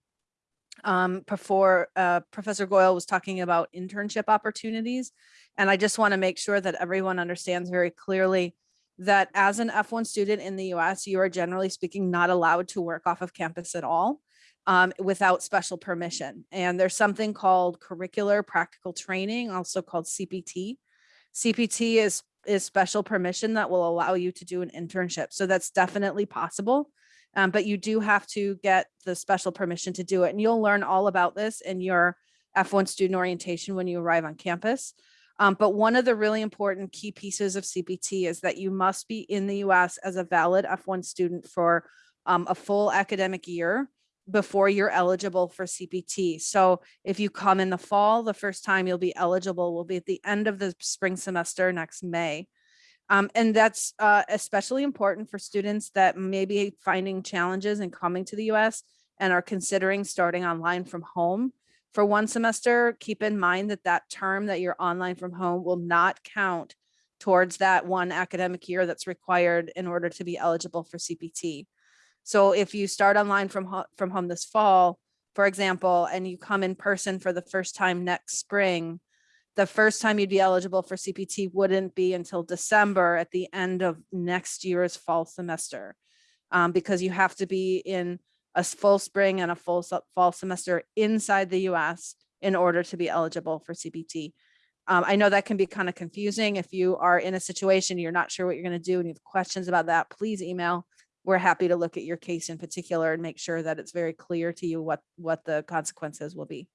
um, before uh, Professor Goyal was talking about internship opportunities. And I just want to make sure that everyone understands very clearly that as an F1 student in the US, you are generally speaking not allowed to work off of campus at all um, without special permission. And there's something called curricular practical training, also called CPT. CPT is, is special permission that will allow you to do an internship. So that's definitely possible. Um, but you do have to get the special permission to do it. And you'll learn all about this in your F1 student orientation when you arrive on campus. Um, but one of the really important key pieces of CPT is that you must be in the US as a valid F1 student for um, a full academic year before you're eligible for CPT. So if you come in the fall, the first time you'll be eligible will be at the end of the spring semester next May. Um, and that's uh, especially important for students that may be finding challenges in coming to the US and are considering starting online from home. For one semester, keep in mind that that term that you're online from home will not count towards that one academic year that's required in order to be eligible for CPT. So if you start online from, ho from home this fall, for example, and you come in person for the first time next spring, the first time you'd be eligible for CPT wouldn't be until December at the end of next year's fall semester. Um, because you have to be in a full spring and a full fall semester inside the US in order to be eligible for CPT. Um, I know that can be kind of confusing. If you are in a situation, you're not sure what you're going to do and you have questions about that, please email. We're happy to look at your case in particular and make sure that it's very clear to you what, what the consequences will be.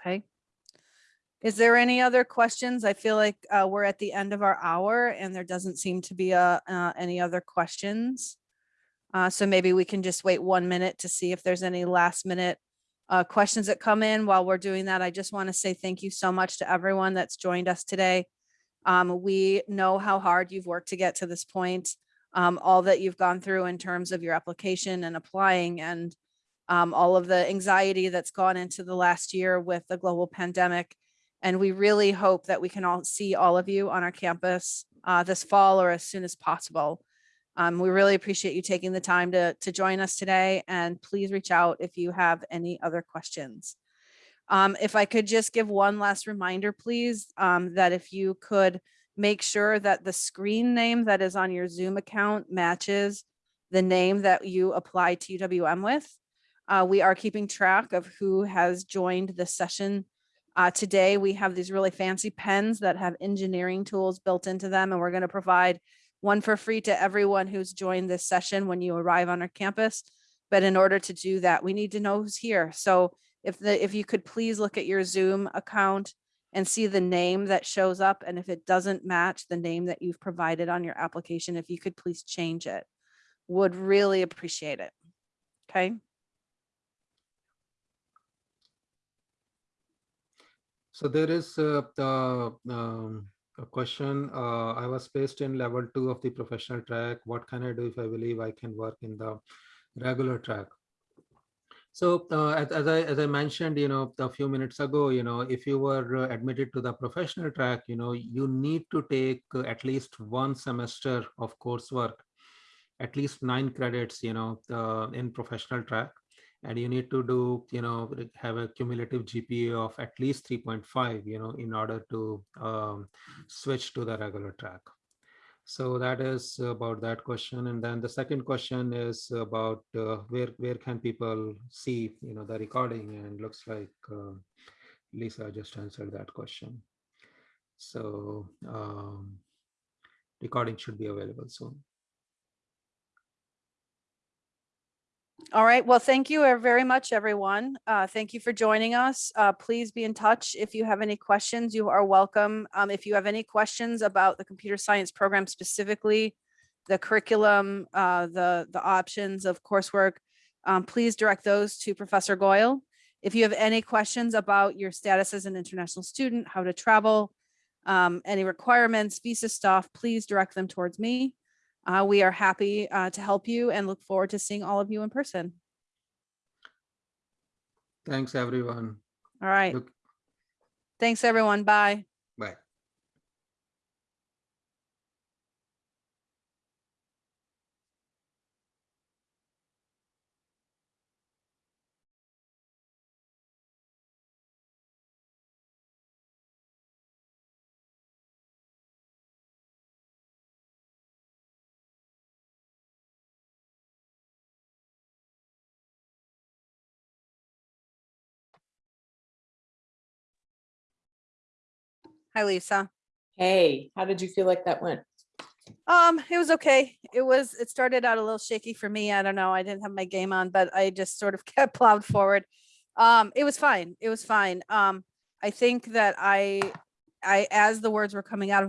Okay. Is there any other questions? I feel like uh, we're at the end of our hour and there doesn't seem to be uh, uh, any other questions. Uh, so maybe we can just wait one minute to see if there's any last minute uh, questions that come in while we're doing that. I just want to say thank you so much to everyone that's joined us today. Um, we know how hard you've worked to get to this point, um, all that you've gone through in terms of your application and applying and um, all of the anxiety that's gone into the last year with the global pandemic. And we really hope that we can all see all of you on our campus uh, this fall or as soon as possible. Um, we really appreciate you taking the time to, to join us today and please reach out if you have any other questions. Um, if I could just give one last reminder, please, um, that if you could make sure that the screen name that is on your Zoom account matches the name that you apply to UWM with. Uh, we are keeping track of who has joined the session. Uh, today, we have these really fancy pens that have engineering tools built into them, and we're going to provide one for free to everyone who's joined this session when you arrive on our campus. But in order to do that, we need to know who's here. So if the, if you could please look at your Zoom account and see the name that shows up, and if it doesn't match the name that you've provided on your application, if you could please change it, would really appreciate it. Okay. So there is uh, the um, a question. Uh, I was placed in level two of the professional track. What can I do if I believe I can work in the regular track? So uh, as, as I as I mentioned, you know, a few minutes ago, you know, if you were uh, admitted to the professional track, you know, you need to take at least one semester of coursework, at least nine credits, you know, uh, in professional track and you need to do you know have a cumulative gpa of at least 3.5 you know in order to um, switch to the regular track. So that is about that question. And then the second question is about uh, where where can people see you know the recording? And looks like uh, lisa just answered that question. So um, recording should be available soon All right. Well, thank you uh, very much, everyone. Uh, thank you for joining us. Uh, please be in touch. If you have any questions, you are welcome. Um, if you have any questions about the computer science program specifically, the curriculum, uh, the, the options of coursework, um, please direct those to Professor Goyal. If you have any questions about your status as an international student, how to travel, um, any requirements, visa stuff, please direct them towards me. Uh, we are happy uh, to help you and look forward to seeing all of you in person. thanks everyone All right. Look- Thanks, everyone. Bye. bye Hi, Lisa. Hey, how did you feel like that went? Um, it was okay. It was, it started out a little shaky for me. I don't know. I didn't have my game on, but I just sort of <laughs> kept plowed forward. Um, it was fine. It was fine. Um, I think that I, I, as the words were coming out of